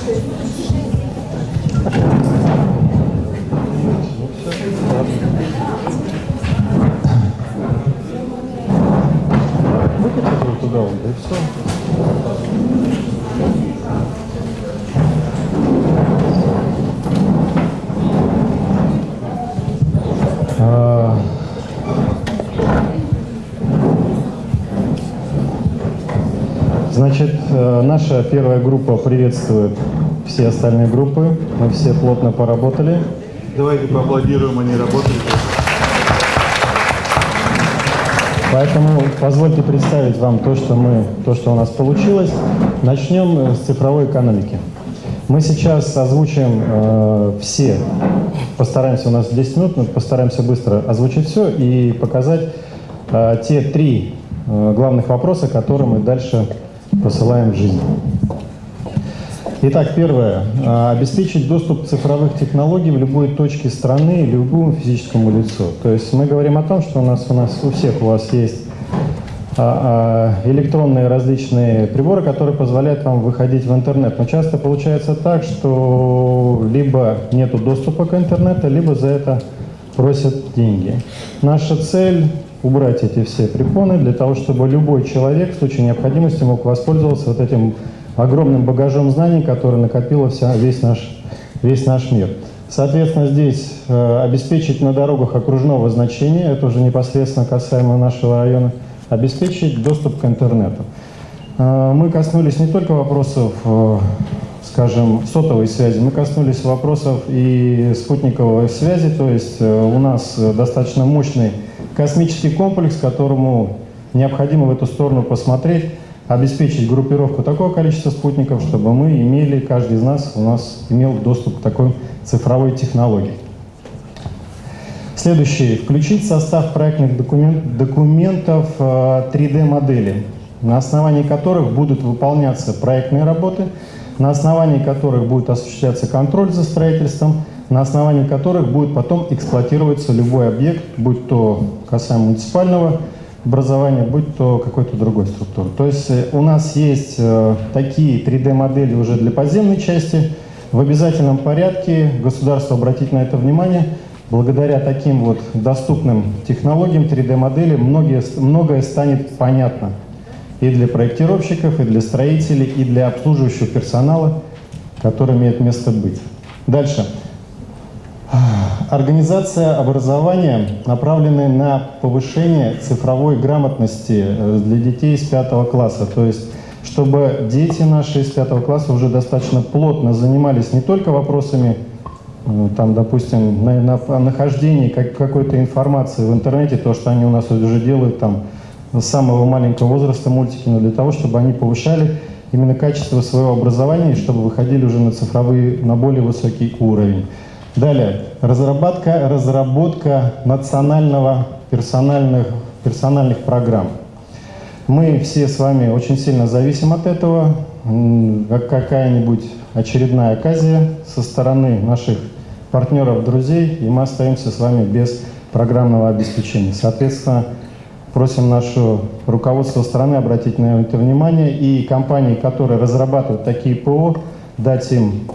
Выкатите его туда, вот, да и все. Значит, э, наша первая группа приветствует все остальные группы. Мы все плотно поработали. Давайте поаплодируем, они работали. Поэтому позвольте представить вам то, что мы, то, что у нас получилось. Начнем э, с цифровой экономики. Мы сейчас озвучим э, все, постараемся, у нас 10 минут, но постараемся быстро озвучить все и показать э, те три э, главных вопроса, которые мы дальше посылаем жизнь. Итак, первое. Э, Обеспечить доступ цифровых технологий в любой точке страны и любому физическому лицу. То есть мы говорим о том, что у нас, у нас у всех у вас есть а, а, электронные различные приборы, которые позволяют вам выходить в интернет. Но часто получается так, что либо нет доступа к интернету, либо за это просят деньги. Наша цель убрать эти все препоны для того, чтобы любой человек в случае необходимости мог воспользоваться вот этим огромным багажом знаний, который накопила вся, весь, наш, весь наш мир. Соответственно, здесь э, обеспечить на дорогах окружного значения, это уже непосредственно касаемо нашего района, обеспечить доступ к интернету. Э, мы коснулись не только вопросов, э, скажем, сотовой связи, мы коснулись вопросов и спутниковой связи, то есть э, у нас достаточно мощный космический комплекс, которому необходимо в эту сторону посмотреть, обеспечить группировку такого количества спутников, чтобы мы имели, каждый из нас у нас имел доступ к такой цифровой технологии. Следующее. Включить состав проектных документ, документов 3D-модели, на основании которых будут выполняться проектные работы, на основании которых будет осуществляться контроль за строительством, на основании которых будет потом эксплуатироваться любой объект, будь то касаемо муниципального образования, будь то какой-то другой структуры. То есть э, у нас есть э, такие 3D-модели уже для подземной части. В обязательном порядке государство обратить на это внимание. Благодаря таким вот доступным технологиям 3D-модели многие, многое станет понятно и для проектировщиков, и для строителей, и для обслуживающего персонала, который имеет место быть. Дальше. Организация образования, направленная на повышение цифровой грамотности э, для детей из пятого класса. То есть, чтобы дети наши из пятого класса уже достаточно плотно занимались не только вопросами, э, там, допустим, на, на, нахождении как, какой-то информации в интернете, то, что они у нас уже делают там с самого маленького возраста мультики, но для того, чтобы они повышали именно качество своего образования и чтобы выходили уже на цифровые, на более высокий уровень. Далее, разработка, разработка национального персональных, персональных программ. Мы все с вами очень сильно зависим от этого. Как какая-нибудь очередная оказия со стороны наших партнеров, друзей, и мы остаемся с вами без программного обеспечения. Соответственно, просим наше руководство страны обратить на это внимание и компании, которые разрабатывают такие ПО, дать им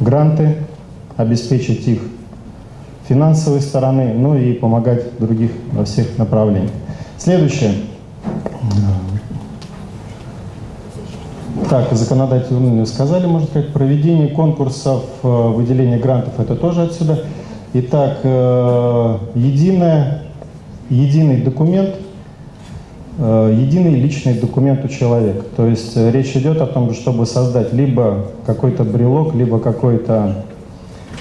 гранты, обеспечить их финансовой стороны, ну и помогать других во всех направлениях. Следующее. Так, законодатели сказали, можно сказать, проведение конкурсов, э, выделение грантов, это тоже отсюда. Итак, э, единое, единый документ, единый личный документ у человека. То есть речь идет о том, чтобы создать либо какой-то брелок, либо какой-то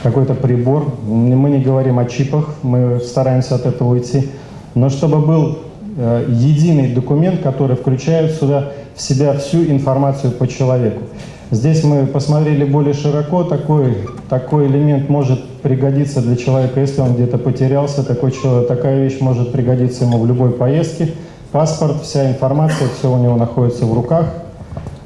какой-то прибор. Мы не говорим о чипах, мы стараемся от этого уйти. Но чтобы был э, единый документ, который включает сюда в себя всю информацию по человеку. Здесь мы посмотрели более широко, такой, такой элемент может пригодиться для человека, если он где-то потерялся, такой такая вещь может пригодиться ему в любой поездке. Паспорт, вся информация, все у него находится в руках,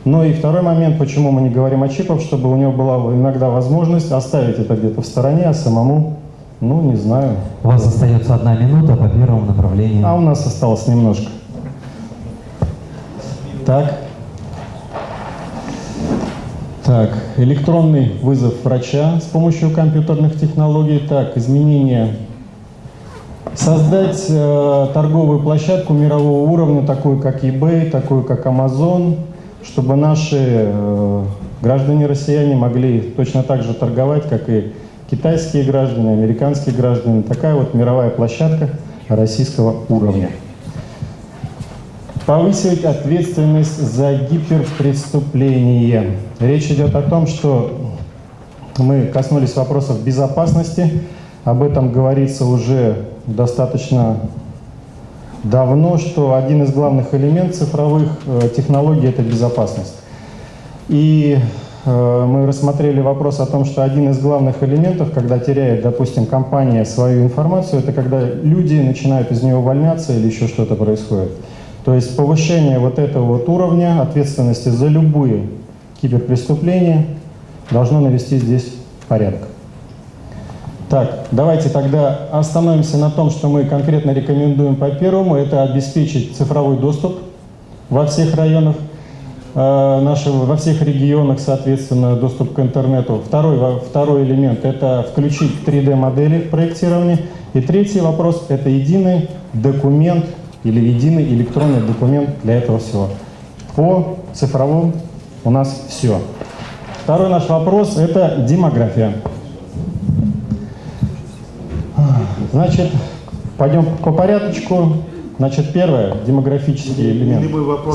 ну и второй момент, почему мы не говорим о чипах, чтобы у него была иногда возможность оставить это где-то в стороне, а самому, ну, не знаю. У вас остается одна минута по первому направлению. А у нас осталось немножко. Так. Так, электронный вызов врача с помощью компьютерных технологий. Так, изменение. Создать э, торговую площадку мирового уровня, такую как eBay, такую как Amazon, чтобы наши э, граждане-россияне могли точно так же торговать, как и китайские граждане, американские граждане. Такая вот мировая площадка российского уровня. Повысить ответственность за гиперпреступление. Речь идет о том, что мы коснулись вопросов безопасности. Об этом говорится уже достаточно давно, что один из главных элементов цифровых э, технологий – это безопасность. И э, мы рассмотрели вопрос о том, что один из главных элементов, когда теряет, допустим, компания свою информацию, это когда люди начинают из нее увольняться или еще что-то происходит. То есть повышение вот этого вот уровня ответственности за любые киберпреступления должно навести здесь порядок. Так, давайте тогда остановимся на том, что мы конкретно рекомендуем по первому. Это обеспечить цифровой доступ во всех районах, э, нашего, во всех регионах, соответственно, доступ к интернету. Второй, второй элемент – это включить 3D-модели в проектировании. И третий вопрос – это единый документ или единый электронный документ для этого всего. По цифровому у нас все. Второй наш вопрос – это демография. Значит, пойдем по порядочку. Значит, первое – демографический элемент.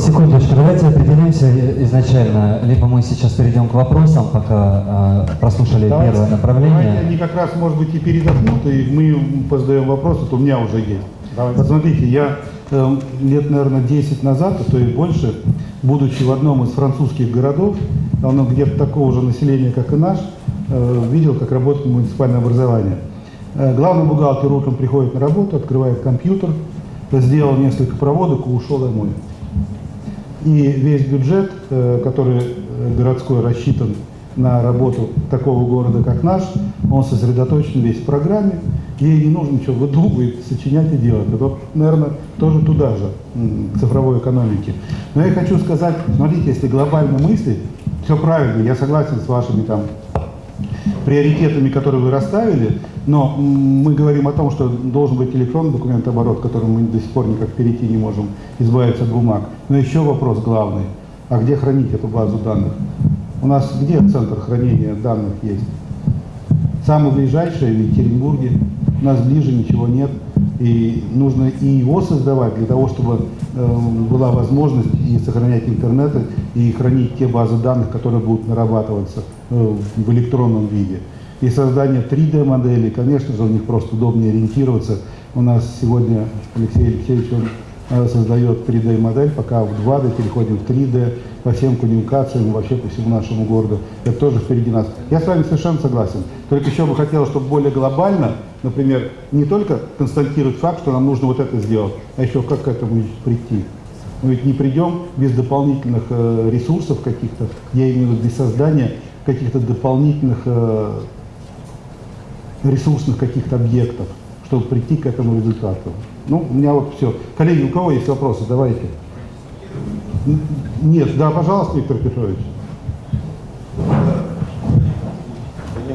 Секундочку, давайте определимся изначально. Либо мы сейчас перейдем к вопросам, пока э, прослушали давайте. первое направление. Давайте они как раз, может быть, и передохнут, и мы позадаем вопросы, то у меня уже есть. Давайте. Посмотрите, я э, лет, наверное, 10 назад, а то и больше, будучи в одном из французских городов, оно где-то такого же населения, как и наш, э, видел, как работает муниципальное образование. Э, главный бухгалтер утром приходит на работу, открывает компьютер, сделал несколько проводок и ушел домой. И весь бюджет, э, который э, городской рассчитан на работу такого города, как наш, он сосредоточен весь в программе, ей не нужно ничего выдумывать, сочинять и делать. Это, наверное, тоже туда же, к цифровой экономике. Но я хочу сказать, смотрите, если глобально мыслить, все правильно, я согласен с вашими там приоритетами, которые вы расставили, но мы говорим о том, что должен быть электронный документооборот, к которому мы до сих пор никак перейти не можем, избавиться от бумаг. Но еще вопрос главный, а где хранить эту базу данных? У нас где центр хранения данных есть? Самый ближайший в Екатеринбурге, у нас ближе ничего нет. И нужно и его создавать для того, чтобы э, была возможность и сохранять интернет, и хранить те базы данных, которые будут нарабатываться э, в электронном виде и создание 3D-моделей. Конечно же, у них просто удобнее ориентироваться. У нас сегодня Алексей Алексеевич он э, создает 3D-модель, пока в 2D переходим в 3D по всем коммуникациям, вообще по всему нашему городу. Это тоже впереди нас. Я с вами совершенно согласен. Только еще бы хотел, чтобы более глобально, например, не только констатировать факт, что нам нужно вот это сделать, а еще как к этому прийти. Мы ведь не придем без дополнительных э, ресурсов каких-то, я имею в виду без создания каких-то дополнительных э, ресурсных каких-то объектов, чтобы прийти к этому результату. Ну, у меня вот все. Коллеги, у кого есть вопросы? Давайте. Нет, да, пожалуйста, Виктор Петрович.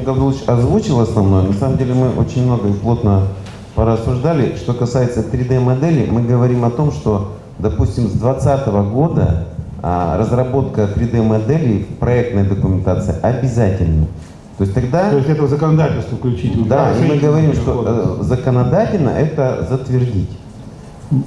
Гаврилович озвучил основное. На самом деле мы очень много и плотно порассуждали. Что касается 3D-модели, мы говорим о том, что, допустим, с 2020 года а, разработка 3D-моделей в проектной документации обязательна. То есть тогда... То есть это законодательство включить. Да, и мы говорим, что э, законодательно это затвердить.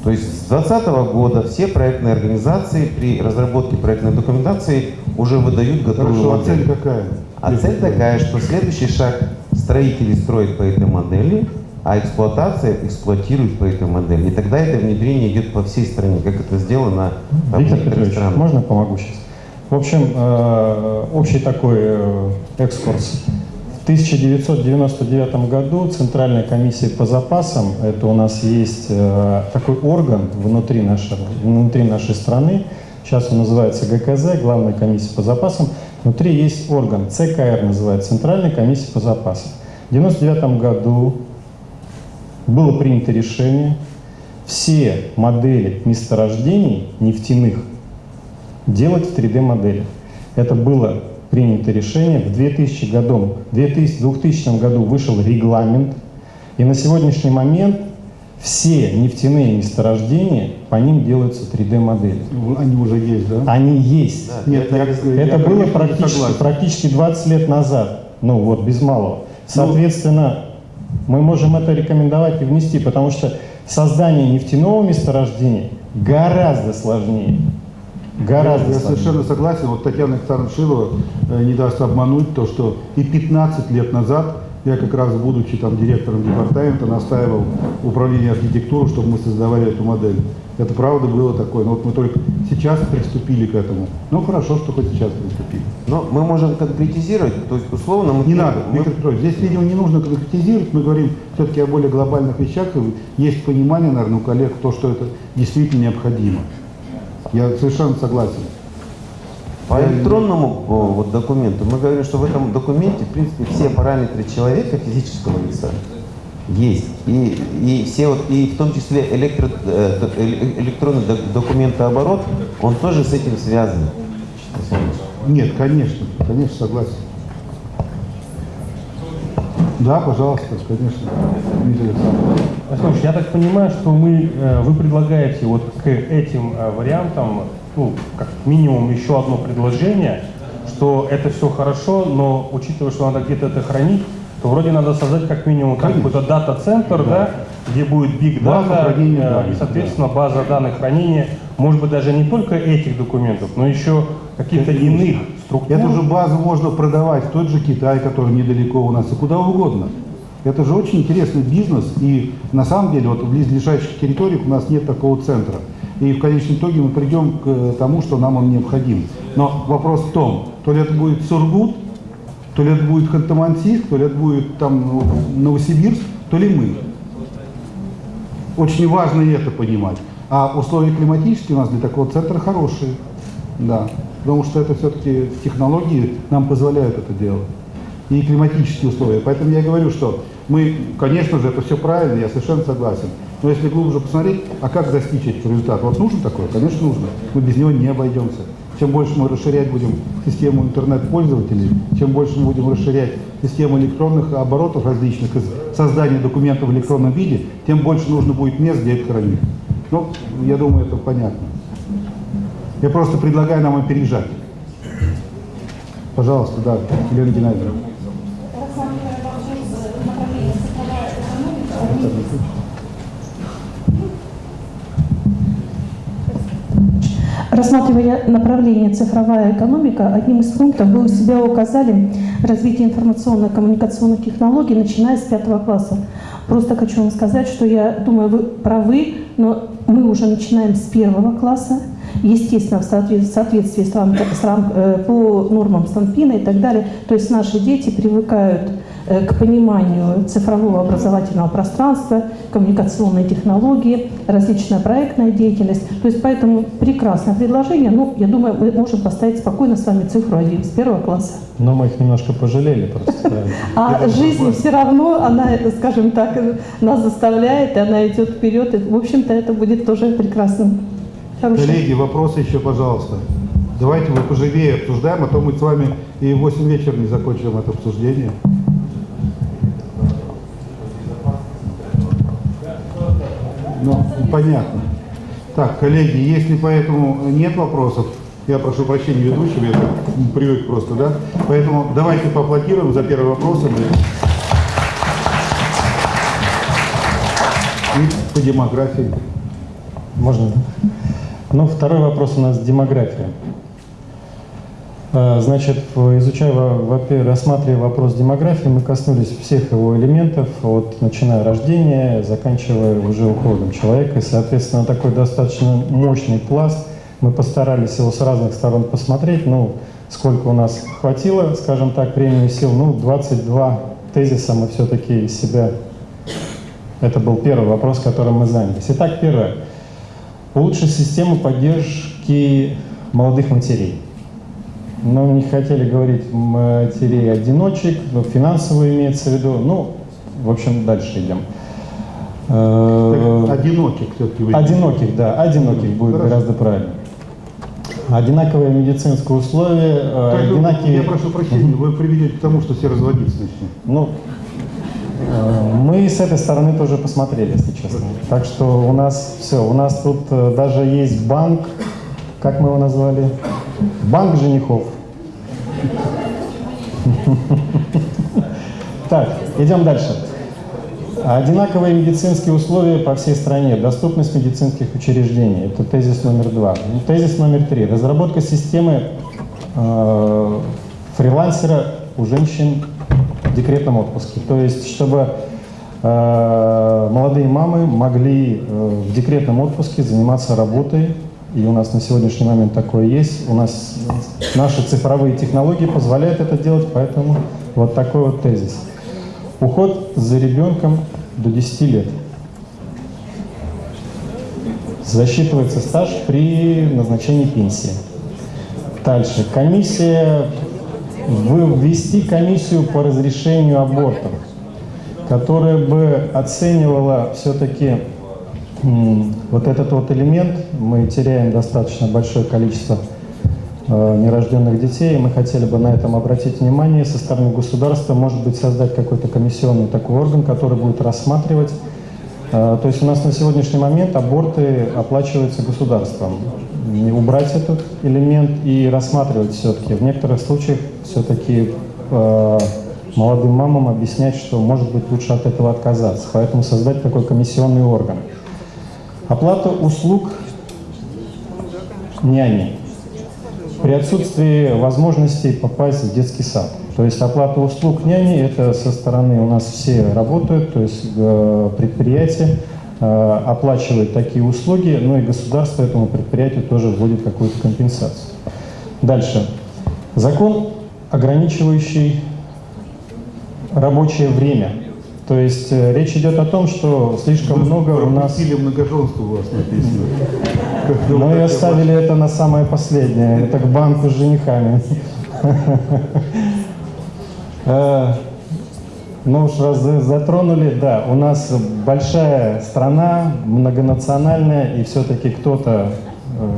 То есть с 2020 года все проектные организации при разработке проектной документации уже выдают готовую Хорошо, модель. а цель какая? А цель такая, что следующий шаг строители строят по этой модели, а эксплуатация эксплуатирует по этой модели. И тогда это внедрение идет по всей стране, как это сделано в некоторых странах. Можно помогу сейчас? В общем, э, общий такой э, экскурс. В 1999 году Центральная комиссия по запасам, это у нас есть э, такой орган внутри нашей, внутри нашей страны, сейчас он называется ГКЗ, Главная комиссия по запасам, внутри есть орган, ЦКР называется, Центральная комиссия по запасам. В 1999 году было принято решение все модели месторождений нефтяных делать в 3D-модели. Это было принято решение. В 2000 году, 2000, 2000 году вышел регламент. И на сегодняшний момент все нефтяные месторождения, по ним делаются 3D-модели. Они уже есть, да? Они есть. Да, Нет, я, я, Это я, было не практически, практически 20 лет назад. Ну вот, без малого. Соответственно, мы можем это рекомендовать и внести, потому что создание нефтяного месторождения гораздо сложнее. Гораздо Я сложнее. совершенно согласен. Вот Татьяна Александровна Шилова э, не даст обмануть то, что и 15 лет назад я как раз, будучи там директором департамента, настаивал управление архитектуры, чтобы мы создавали эту модель. Это правда было такое. Но вот мы только сейчас приступили к этому. Ну хорошо, что хоть сейчас приступили. Но мы можем конкретизировать, то есть условно мы... Не надо, мы- Виктор Петрович, здесь, видимо, не нужно конкретизировать, мы говорим все-таки о более глобальных вещах, и есть понимание, наверное, у коллег, то, что это действительно необходимо. Я совершенно согласен. По электронному вот, документу мы говорим, что в этом документе, в принципе, все параметры человека, физического лица, есть. И, и все вот, и в том числе электро, э, э, электронный док- документооборот, он тоже с этим связан. Нет, конечно, конечно, согласен. Да, пожалуйста, конечно, Дмитрий Александрович. Я так понимаю, что мы, э, вы предлагаете вот к этим э, вариантам, ну, как минимум еще одно предложение, что это все хорошо, но учитывая, что надо где-то это хранить, то вроде надо создать как минимум какой-то дата-центр, да. где будет big База data, хранения э, и, соответственно, база данных хранения, может быть, даже не только этих документов, но еще каких-то иных структур. Эту же базу можно продавать в тот же Китай, который недалеко у нас, и куда угодно. Это же очень интересный бизнес, и на самом деле вот в близлежащих территориях у нас нет такого центра. И в конечном итоге мы придем к э, тому, что нам он необходим. Но вопрос в том, то ли это будет Сургут, то ли это будет Ханты-Мансийск, то ли это будет там ну, Новосибирск, то ли мы. Очень важно это понимать. А условия климатические у нас для такого центра хорошие. Да. Потому что это все-таки технологии нам позволяют это делать. И климатические условия. Поэтому я говорю, что мы, конечно же, это все правильно, я совершенно согласен. Но если глубже посмотреть, а как достичь этих результатов? Вот нужно такое? Конечно, нужно. Мы без него не обойдемся. Чем больше мы расширять будем систему интернет-пользователей, чем больше мы будем расширять систему электронных оборотов различных, создания документов в электронном виде, тем больше нужно будет мест, где это хранить. Ну, я думаю, это понятно. Я просто предлагаю нам опережать. Пожалуйста, да, Елена Геннадьевна. Рассматривая направление цифровая экономика, одним из пунктов вы у себя указали развитие информационно-коммуникационных технологий, начиная с пятого класса. Просто хочу вам сказать, что я думаю, вы правы, но мы уже начинаем с первого класса, естественно, в соответ- в соответствии с рам- э, по нормам Станпина и так далее. То есть наши дети привыкают к пониманию цифрового образовательного пространства, коммуникационные технологии, различная проектная деятельность. То есть поэтому прекрасное предложение. Ну, я думаю, мы можем поставить спокойно с вами цифру 1 с первого класса. Но мы их немножко пожалели просто. А жизнь все равно, она, скажем так, нас заставляет, и она идет вперед. И, в общем-то, это будет тоже прекрасным. Хорошим. Коллеги, вопросы еще, пожалуйста. Давайте мы поживее обсуждаем, а то мы с вами и в 8 вечера не закончим это обсуждение. Ну, понятно. Так, коллеги, если поэтому нет вопросов, я прошу прощения ведущего, я привык просто, да? Поэтому давайте поаплодируем за первый вопрос. И по демографии. Можно? Ну, второй вопрос у нас демография. Э, Значит, изучая, рассматривая вопрос демографии, мы коснулись всех его элементов, от начиная рождения, заканчивая уже уходом человека. И, соответственно, такой достаточно мощный пласт. Мы постарались его с разных сторон посмотреть. Ну, сколько у нас хватило, скажем так, времени и сил. Ну, 22 тезиса мы все-таки из себя... Это был первый вопрос, которым мы занялись. Итак, первое. Улучшить систему поддержки молодых матерей. Но не хотели говорить матерей-одиночек, но финансово имеется в виду. Ну, в общем, дальше идем. Э, Так, одиноких все-таки. Одиноких, да, одиноких будет Хорошо. гораздо правильно. Одинаковые медицинские условия, э, Так, одинаковые... Я прошу прощения, вы приведете к тому, что все разводиться начнут. Ну, э, мы с этой стороны тоже посмотрели, если честно. Так что у нас все, у нас тут даже есть банк, как мы его назвали? Банк женихов. Так, идем дальше. Одинаковые медицинские условия по всей стране, доступность медицинских учреждений. Это тезис номер два. Тезис номер три. Разработка системы э, фрилансера у женщин в декретном отпуске. То есть, чтобы э, молодые мамы могли э, в декретном отпуске заниматься работой. И у нас на сегодняшний момент такое есть. У нас наши цифровые технологии позволяют это делать, поэтому вот такой вот тезис. Уход за ребенком до 10 лет. Засчитывается стаж при назначении пенсии. Дальше. Комиссия, ввести комиссию по разрешению абортов, которая бы оценивала все-таки вот этот вот элемент. Мы теряем достаточно большое количество э, нерожденных детей, и мы хотели бы на этом обратить внимание со стороны государства, может быть, создать какой-то комиссионный такой орган, который будет рассматривать. Э, То есть у нас на сегодняшний момент аборты оплачиваются государством. И Убрать этот элемент и рассматривать все-таки. В некоторых случаях все-таки э, молодым мамам объяснять, что может быть лучше от этого отказаться. Поэтому создать такой комиссионный орган. Оплата услуг няни при отсутствии возможности попасть в детский сад. То есть оплата услуг няни, это со стороны у нас все работают, то есть э, предприятие э, оплачивает такие услуги, но и государство этому предприятию тоже вводит какую-то компенсацию. Дальше. Закон, ограничивающий рабочее время. То есть э, речь идет о том, что слишком много у нас... Пропустили многоженство у вас написано. Бы Мы вот оставили это на самое последнее. Это к банку с женихами. Э, Ну уж раз за- затронули, да, у нас большая страна, многонациональная, и все-таки кто-то э,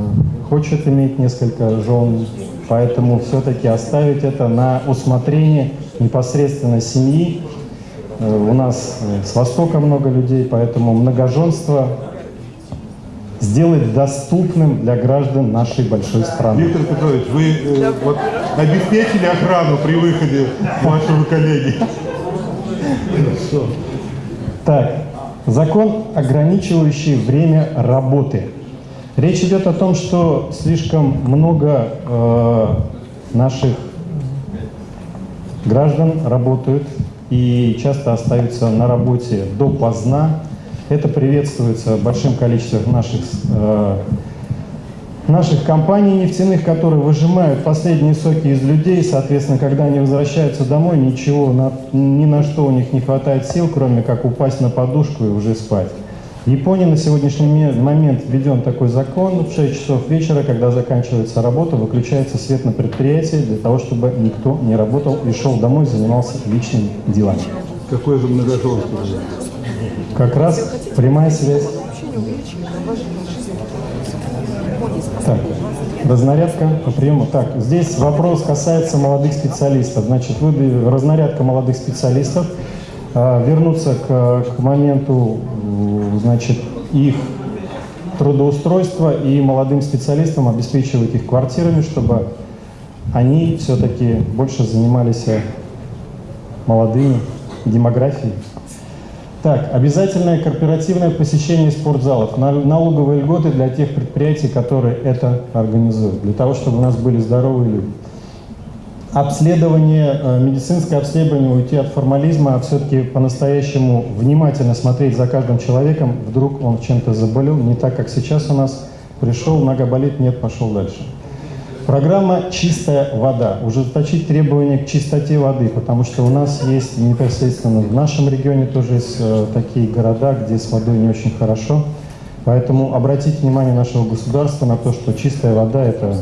хочет иметь несколько жен, поэтому все-таки оставить это на усмотрение непосредственно семьи. Э, У нас с Востока много людей, поэтому многоженство сделать доступным для граждан нашей большой страны. Виктор Петрович, вы э, вот обеспечили охрану при выходе вашего коллеги? Хорошо. Так, закон, ограничивающий время работы. Речь идет о том, что слишком много э, наших граждан работают и часто остаются на работе допоздна. Это приветствуется большим количеством наших, э, наших компаний нефтяных, которые выжимают последние соки из людей. Соответственно, когда они возвращаются домой, ничего, ни на что у них не хватает сил, кроме как упасть на подушку и уже спать. В Японии на сегодняшний ме- момент введен такой закон. В 6 часов вечера, когда заканчивается работа, выключается свет на предприятии для того, чтобы никто не работал и шел домой, занимался личными делами. Какое же многоженство? Как раз прямая связь. Так, разнарядка по приему. Так, здесь вопрос касается молодых специалистов. Значит, вы, разнарядка молодых специалистов. А, вернуться к, к моменту, значит, их трудоустройства и молодым специалистам обеспечивать их квартирами, чтобы они все-таки больше занимались э, молодыми демографией. Так, обязательное корпоративное посещение спортзалов, На- налоговые льготы для тех предприятий, которые это организуют, для того, чтобы у нас были здоровые люди. Обследование, э, медицинское обследование, уйти от формализма, а все-таки по-настоящему внимательно смотреть за каждым человеком, вдруг он чем-то заболел, не так, как сейчас у нас, пришел, нога болит, нет, пошел дальше. Программа «Чистая вода». Ужесточить требования к чистоте воды, потому что у нас есть непосредственно в нашем регионе тоже есть э, такие города, где с водой не очень хорошо. Поэтому обратить внимание нашего государства на то, что чистая вода – это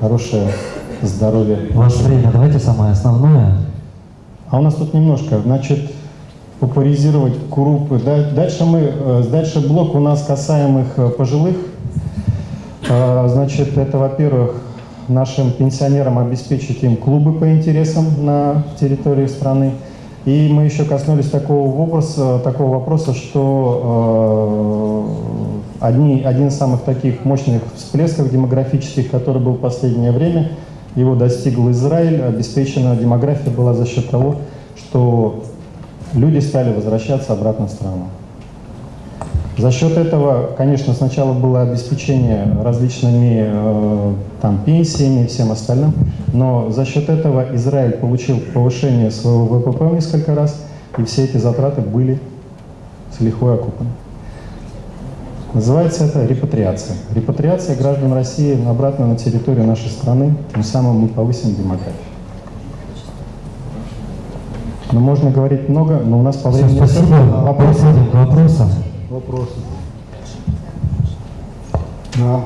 хорошее здоровье. Ваше время, давайте самое основное. А у нас тут немножко, значит, популяризировать группы. Да- Дальше мы, э, дальше блок у нас касаемых э, пожилых. Э, Значит, это, во-первых, нашим пенсионерам обеспечить им клубы по интересам на территории страны. И мы еще коснулись такого вопроса, такого вопроса что э, одни, один из самых таких мощных всплесков демографических, который был в последнее время, его достигл Израиль, обеспечена демография была за счет того, что люди стали возвращаться обратно в страну. За счет этого, конечно, сначала было обеспечение различными э, там, пенсиями и всем остальным, но за счет этого Израиль получил повышение своего ВПП в несколько раз, и все эти затраты были с лихвой окупаны. Называется это репатриация. Репатриация граждан России обратно на территорию нашей страны, тем самым мы повысим демографию. Но можно говорить много, но у нас по Все, времени... спасибо. Вопросы? Вопросам. Вопросы? Да,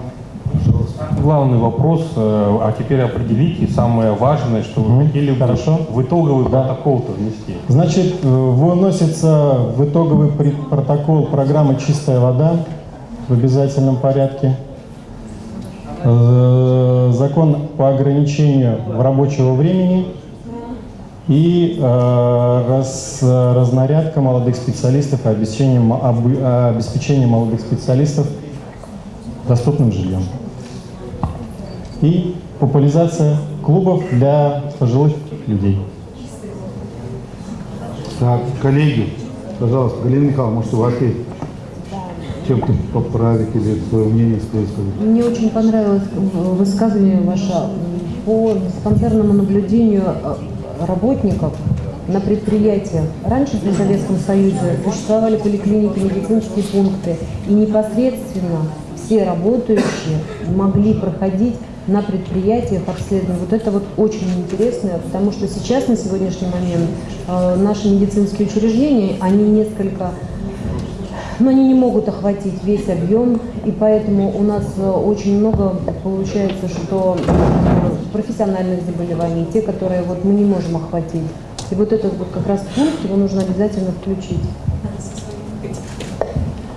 пожалуйста. Главный вопрос, э, а теперь определите самое важное, что вы Мгм, хотели хорошо. в итоговый протокол-то внести. Значит, э, выносится в итоговый протокол программы «Чистая вода» в обязательном порядке. Э, Закон по ограничению рабочего времени и э, раз- разнарядка молодых специалистов и обеспечение, обы- э, обеспечение молодых специалистов доступным жильем. И популяризация клубов для пожилых людей. Так, коллеги, пожалуйста, Галина Михайловна, может, у вас есть чем-то поправить или свое мнение свое сказать? Мне очень понравилось э, высказывание ваше по диспансерному наблюдению э, работников на предприятиях. Раньше при Советском Союзе существовали поликлиники, медицинские пункты, и непосредственно все работающие могли проходить на предприятиях обследование. Вот это вот очень интересно, потому что сейчас, на сегодняшний момент, э, наши медицинские учреждения, они несколько но они не могут охватить весь объем, и поэтому у нас э, очень много получается, что э, профессиональных заболеваний, те, которые вот мы не можем охватить. И вот этот вот как раз пункт, его нужно обязательно включить.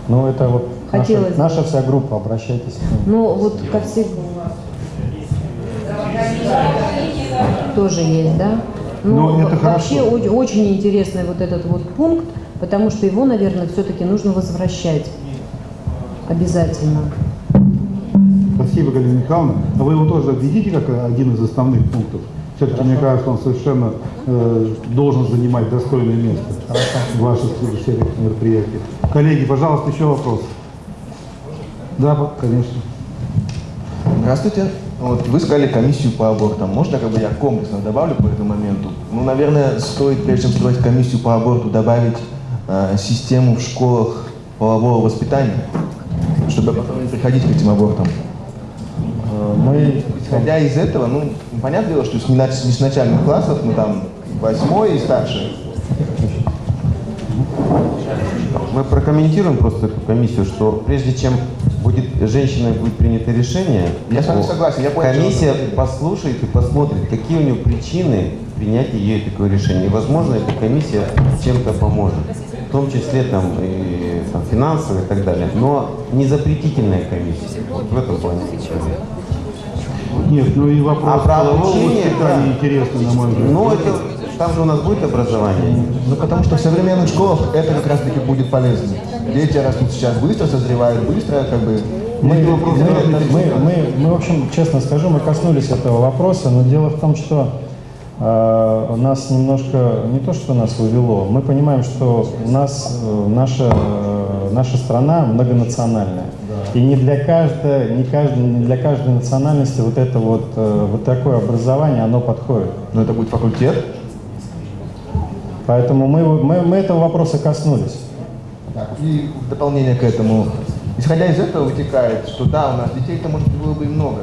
Ну, это вот наша, Хотелось бы. наша вся группа, обращайтесь. Но вот ко всем тоже есть, да? Ну, Но это вообще хорошо. о- очень интересный вот этот вот пункт, потому что его, наверное, все-таки нужно возвращать обязательно. Спасибо, Галина Михайловна. А вы его тоже видите как один из основных пунктов? Все-таки, мне кажется, он совершенно э, должен занимать достойное место в ваших всех мероприятиях. Коллеги, пожалуйста, еще вопрос. Да, конечно. Здравствуйте. Вот вы сказали комиссию по абортам. Можно как бы я комплексно добавлю по этому моменту? Ну, наверное, стоит, прежде чем строить комиссию по аборту, добавить систему в школах полового воспитания, чтобы потом не приходить к этим абортам. Э, Мы Исходя из этого, ну, понятное дело, что с, не с начальных классов, мы там восьмой и старше, Мы прокомментируем просто эту комиссию, что прежде чем будет женщиной будет принято решение, Я с вами согласен, я понял, комиссия что- послушает и посмотрит, какие у нее причины принятия ей такое решение. И, возможно, эта комиссия чем-то поможет, в том числе там, и, там, финансово и так далее. Но не запретительная комиссия. Вот в этом плане. Нет, ну и вопрос А про обучение, да. интересный, на мой взгляд. Ну, это, там же у нас будет образование. Ну, потому что в современных школах это как раз-таки будет полезно. Дети растут сейчас быстро, созревают быстро, как бы... Мы, мы, должны мы, мы, мы, в общем, честно скажу, мы коснулись этого вопроса, но дело в том, что нас немножко, не то что нас увело, мы понимаем, что у нас э, наша, э, наша страна многонациональная. И не для, каждой, не, каждой, не для каждой национальности вот это вот, э, вот такое образование, оно подходит. Ну, это будет факультет. Поэтому мы, мы, мы этого вопроса коснулись. И в дополнение к этому, исходя из этого вытекает, что да, у нас детей-то может было бы и много,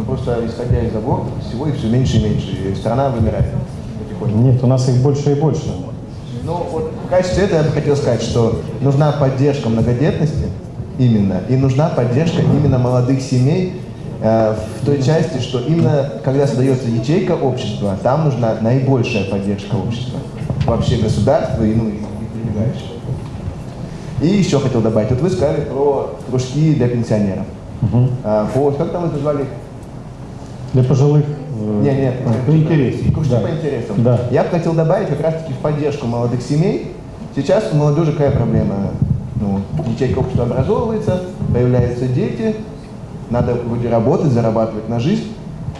но просто исходя из абортов всего их все меньше и меньше, и страна вымирает потихоньку. Нет, у нас их больше и больше. Ну, вот в качестве этого я бы хотел сказать, что нужна поддержка многодетности именно, и нужна поддержка именно молодых семей э, в той части, что именно когда создается ячейка общества, там нужна наибольшая поддержка общества, вообще государства и, ну, и, и прилегающих. И еще хотел добавить, вот вы сказали про кружки для пенсионеров. А, по, как там вы назвали? Для пожилых... Нет, нет, По интересам. Да. по интересам. Да. Я бы хотел добавить как раз-таки в поддержку молодых семей. Сейчас у молодежи какая проблема? Ну, ячейка общества образовывается, появляются дети, надо вроде работать, зарабатывать на жизнь,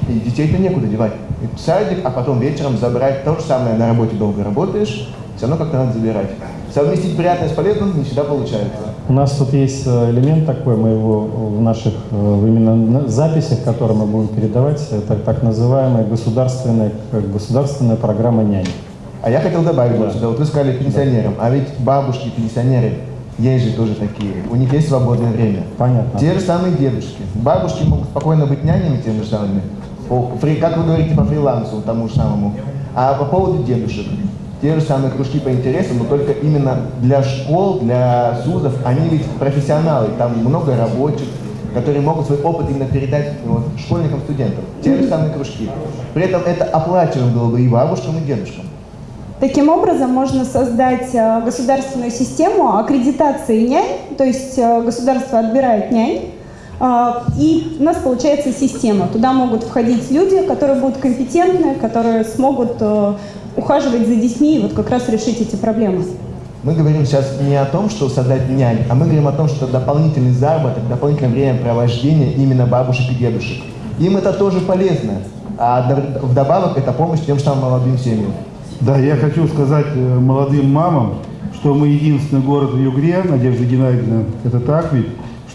и детей-то некуда девать. И в садик, а потом вечером забрать то же самое, на работе долго работаешь, все равно как-то надо забирать. Совместить приятное с полезным не всегда получается. У нас тут есть э, элемент такой, мы его в наших э, именно записях, которые мы будем передавать, это так называемая государственная, государственная программа нянь. А я хотел добавить Да. сюда, вот вы сказали пенсионерам, а ведь бабушки, пенсионеры, есть же тоже такие, у них есть свободное время. Понятно. Те же самые дедушки. Бабушки могут спокойно быть нянями теми же самыми, как вы говорите по фрилансу, тому же самому. А по поводу дедушек, те же самые кружки по интересам, но только именно для школ, для СУЗов, они ведь профессионалы, там много рабочих, которые могут свой опыт именно передать вот, школьникам, студентам. Те же самые кружки. При этом это оплачиваемо было бы и бабушкам, и дедушкам. Таким образом, можно создать э, государственную систему аккредитации нянь, то есть э, государство отбирает нянь, и у нас получается система. Туда могут входить люди, которые будут компетентны, которые смогут э, ухаживать за детьми и вот как раз решить эти проблемы. Мы говорим сейчас не о том, что создать нянь, а мы говорим о том, что дополнительный заработок, дополнительное времяпровождение именно бабушек и дедушек. Им это тоже полезно. А вдобавок это помощь тем же самым молодым семьям. Да, я хочу сказать э, молодым мамам, что мы единственный город в Югре, Надежда Геннадьевна, это так ведь,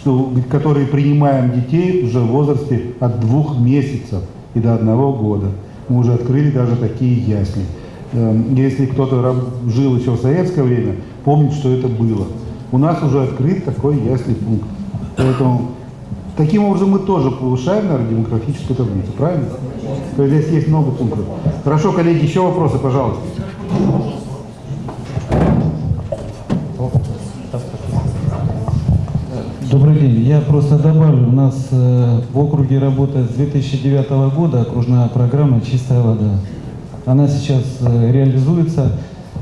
что, которые принимаем детей уже в возрасте от двух месяцев и до одного года. Мы уже открыли даже такие ясли. Эм, Если кто-то жил еще в советское время, помнит, что это было. У нас уже открыт такой ясли пункт. Поэтому таким образом мы тоже повышаем, наверное, демографическую таблицу, правильно? То есть здесь есть много пунктов. Хорошо, коллеги, еще вопросы, пожалуйста. Добрый день. Я просто добавлю, у нас э, в округе работает с 2009 года окружная программа «Чистая вода». Она сейчас э, реализуется,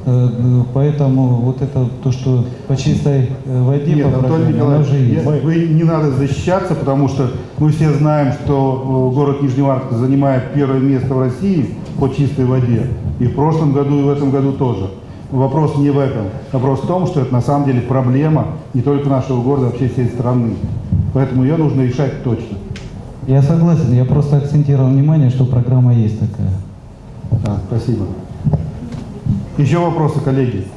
э, поэтому вот это то, что по чистой воде Нет, по программе, она Николаевич, уже есть. я- вы не надо защищаться, потому что мы все знаем, что город Нижневартовск занимает первое место в России по чистой воде. И в прошлом году, и в этом году тоже. Вопрос не в этом. Вопрос в том, что это на самом деле проблема не только нашего города, а вообще всей страны. Поэтому ее нужно решать точно. Я согласен, я просто акцентировал внимание, что программа есть такая. Да, спасибо. Еще вопросы, коллеги?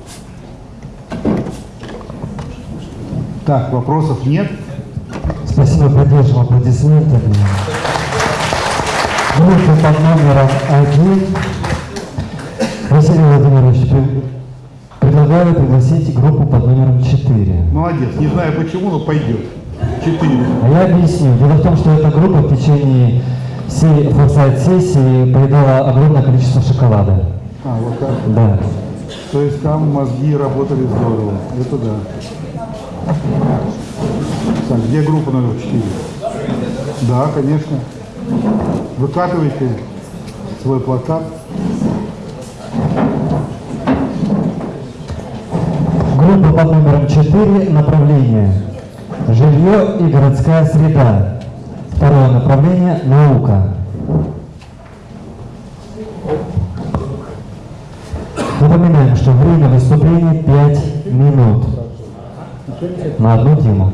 Так, вопросов нет. Спасибо, поддержим аплодисментами. Группа под номером один. Василий Владимирович, предлагаю пригласить группу под номером 4. Молодец. Не знаю почему, но пойдет. Четыре. А я объясню. Дело в том, что эта группа в течение всей форсайт-сессии поедала огромное количество шоколада. А, вот так. Да. То есть там мозги работали здорово. Это да. Так, где группа номер 4? Да, конечно. Выкатывайте свой плакат. Группа под номером 4, направление жилье и городская среда. Второе направление – наука. Напоминаем, что время выступления 5 минут на одну тему.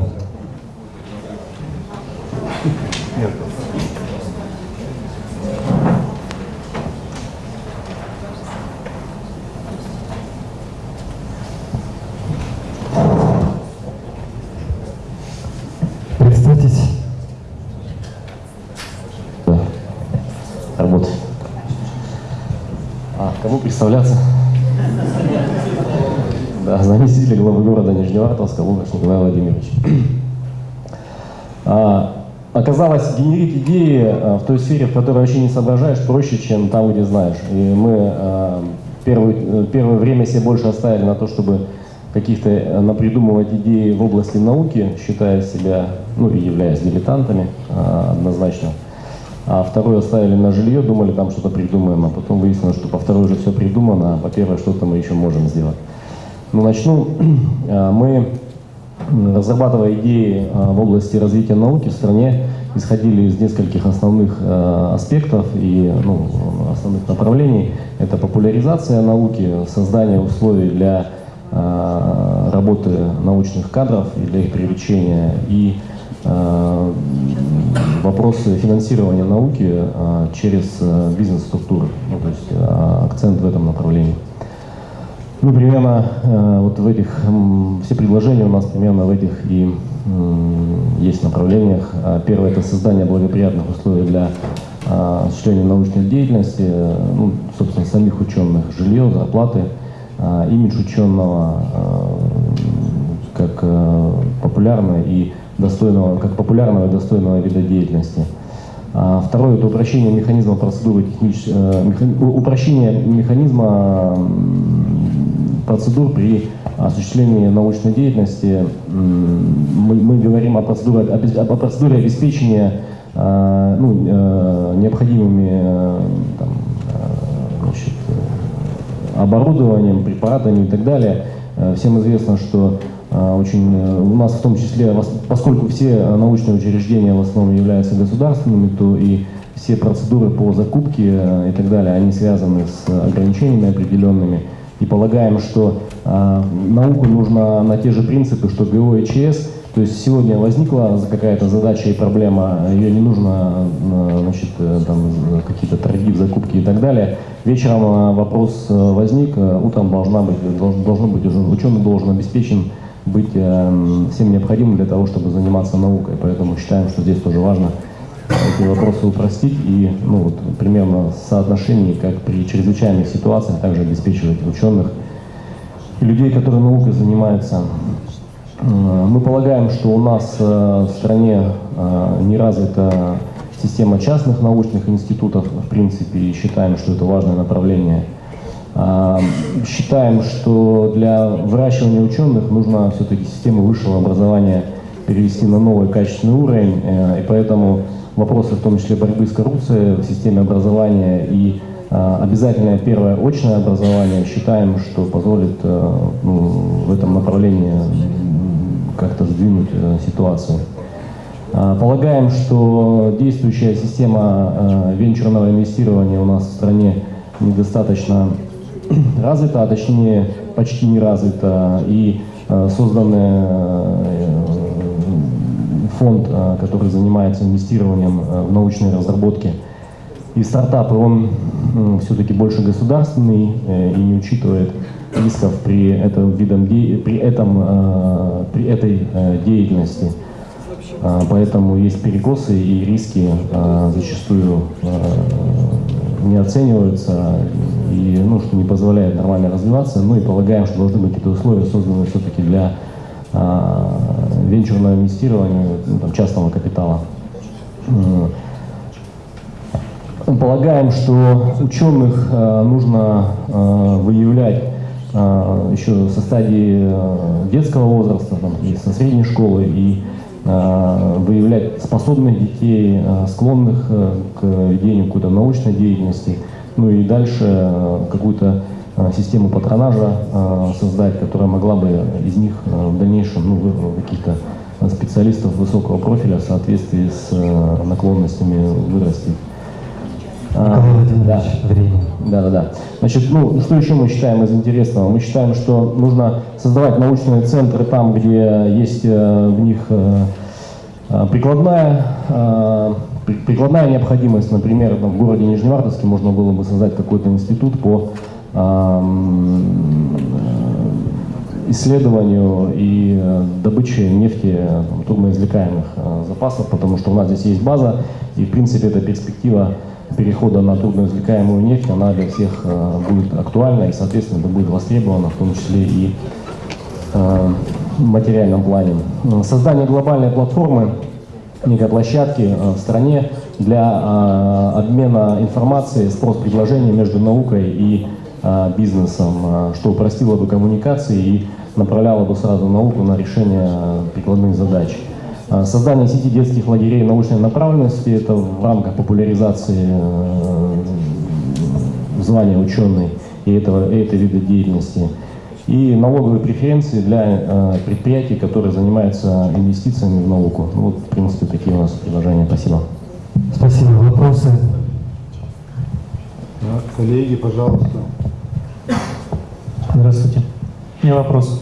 Представьтесь. Работать. А, кому представляться? Да, заместитель главы города Нижневартовска Лукаш Николай Владимирович. А, оказалось, генерить идеи а, в той сфере, в которой вообще не соображаешь, проще, чем там, где знаешь. И мы а, первый, первое время себе больше оставили на то, чтобы каких-то э, напридумывать идеи в области науки, считая себя, ну и являясь дилетантами а, однозначно. А второе оставили на жилье, думали там что-то придумаем, а потом выяснилось, что по второй уже все придумано, а по первой что-то мы еще можем сделать. Ну, начну. А, Мы, разрабатывая идеи а, в области развития науки в стране, исходили из нескольких основных э, аспектов и ну, основных направлений. Это популяризация науки, создание условий для работы научных кадров и для их привлечения и вопросы финансирования науки э, через э, бизнес-структуры, ну, то есть э, акцент в этом направлении. Ну, примерно вот в этих, все предложения у нас примерно в этих и есть направлениях. А Первое – это создание благоприятных условий для а, осуществления научной деятельности, ну, собственно, самих ученых, жилье, зарплаты, а, имидж ученого, как популярного и достойного, как популярного и достойного вида деятельности. А Второе – это упрощение механизма процедуры технич... э, упрощение механизма процедур при осуществлении научной деятельности. Мы, мы говорим о процедуре, о процедуре обеспечения э, ну, э, необходимыми э, там, значит, оборудованием, препаратами и так далее. Всем известно, что очень э, у нас в том числе, поскольку все э, научные учреждения в основном являются государственными, то и все процедуры по закупке э, и так далее, они связаны с ограничениями определенными. И полагаем, что э, науку нужно на те же принципы, что ГО и ЧС. То есть сегодня возникла какая-то задача и проблема, ее не нужно значит, там, какие-то торги в закупке и так далее. Вечером вопрос возник, утром должна быть, должен, должно быть уже ученый должен обеспечен быть э, всем необходимым для того, чтобы заниматься наукой. Поэтому считаем, что здесь тоже важно эти вопросы упростить и ну, вот, примерно соотношение, как при чрезвычайных ситуациях, также обеспечивать ученых и людей, которые наукой занимаются. Э, Мы полагаем, что у нас э, в стране э, не развита система частных научных институтов, в принципе, и считаем, что это важное направление. А, Считаем, что для выращивания ученых нужно все-таки систему высшего образования перевести на новый качественный уровень, э, и поэтому вопросы, в том числе борьбы с коррупцией в системе образования и э, обязательное первое очное образование, считаем, что позволит э, ну, в этом направлении как-то сдвинуть ситуацию. Полагаем, что действующая система венчурного инвестирования у нас в стране недостаточно развита, а точнее почти не развита, и э, созданный э, фонд, э, который занимается инвестированием в научные разработки и стартапы, он все-таки больше государственный и не учитывает рисков при этом видом при этом при этой деятельности. Поэтому есть перекосы и риски зачастую не оцениваются и ну, что не позволяет нормально развиваться. Ну и полагаем, что должны быть какие-то условия созданы все-таки для а, венчурного инвестирования, ну, там, частного капитала. Полагаем, что ученых э, нужно э, выявлять э, еще со стадии э, детского возраста, там, и со средней школы, и э, выявлять способных детей, э, склонных э, к ведению какой-то научной деятельности, ну и дальше э, какую-то э, систему патронажа э, создать, которая могла бы из них э, в дальнейшем ну, каких-то специалистов высокого профиля в соответствии с э, наклонностями вырастить. А, Николай Владимирович, да. время. Да, да, да. Значит, ну, что еще мы считаем из интересного? Мы считаем, что нужно создавать научные центры там, где есть э, в них э, э, прикладная, при- прикладная необходимость. Например, в городе Нижневартовске можно было бы создать какой-то институт по исследованию и добыче нефти трудноизвлекаемых запасов, потому что у нас здесь есть база, и в принципе эта перспектива перехода на трудноизвлекаемую нефть, она для всех э, будет актуальна и, соответственно, это будет востребовано, в том числе и э, в материальном плане. Э, Создание глобальной платформы, некой площадки в стране для обмена информацией, спрос-предложений между наукой и бизнесом, что упростило бы коммуникации и направляло бы сразу науку на решение прикладных задач. Э, Создание сети детских лагерей научной направленности – это в рамках популяризации э, звания ученый и этого, и этой вида деятельности. и налоговые преференции для э, предприятий, которые занимаются инвестициями в науку. Ну, вот, в принципе, такие у нас предложения. Спасибо. Спасибо. Вопросы? Да, коллеги, пожалуйста. Здравствуйте. У меня вопрос.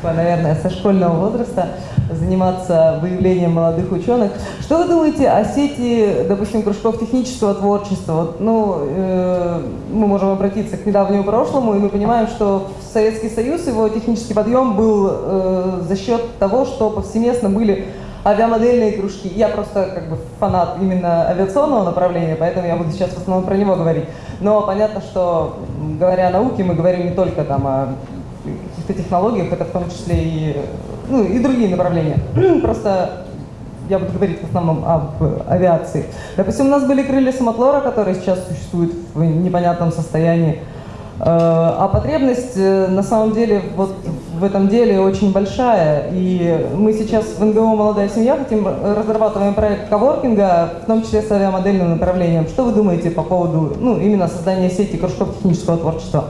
С младенчества, наверное, со школьного возраста заниматься выявлением молодых ученых. Что вы думаете о сети, допустим, кружков технического творчества? Вот, ну, э, мы можем обратиться к недавнему прошлому, и мы понимаем, что Советский Союз, его технический подъем был э, за счет того, что повсеместно были авиамодельные кружки. Я просто как бы фанат именно авиационного направления, поэтому я буду сейчас в основном про него говорить. Но понятно, что говоря о науке, мы говорим не только там о технологиях, это в том числе и, ну, и другие направления. Просто я буду говорить в основном об авиации. Допустим, у нас были крылья самотлора, которые сейчас существуют в непонятном состоянии. Э, А потребность э, на самом деле вот в этом деле очень большая. И мы сейчас в НГО «Молодая семья» хотим э, разрабатываем проект коворкинга, в том числе с авиамодельным направлением. Что вы думаете по поводу ну, именно создания сети кружков технического творчества?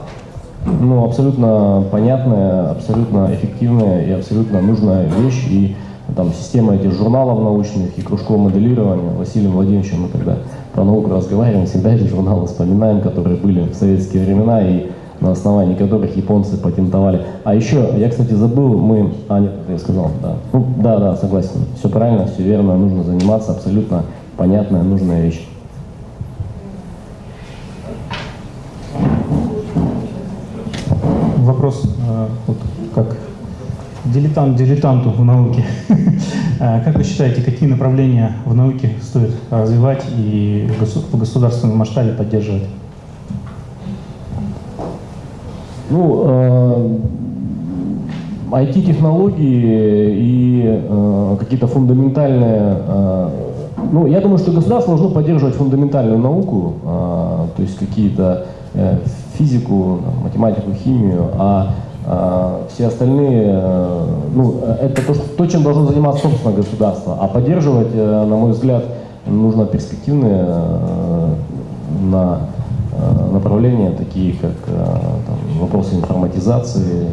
Ну, абсолютно понятная, абсолютно эффективная и абсолютно нужная вещь. И там система этих журналов научных и кружков моделирования Василием Владимировичем мы когда про науку разговариваем, всегда эти журналы вспоминаем, которые были в советские времена и на основании которых японцы патентовали. А еще, я, кстати, забыл, мы... А, нет, это я сказал, да. Ну, да, да, согласен. Все правильно, все верно, нужно заниматься, абсолютно понятная, нужная вещь. Вопрос э, вот, как дилетант дилетанту в науке. Э, Как вы считаете, какие направления в науке стоит развивать и в госу- в государственном масштабе поддерживать? Ну, IT-технологии и э, какие-то фундаментальные... ну, я думаю, что государство должно поддерживать фундаментальную науку, то есть какие-то э, физику, математику, химию, а все остальные, э, ну, это то, что, то, чем должно заниматься собственно государство. А поддерживать, э, на мой взгляд, нужно перспективные э, на направления, такие как там, вопросы информатизации,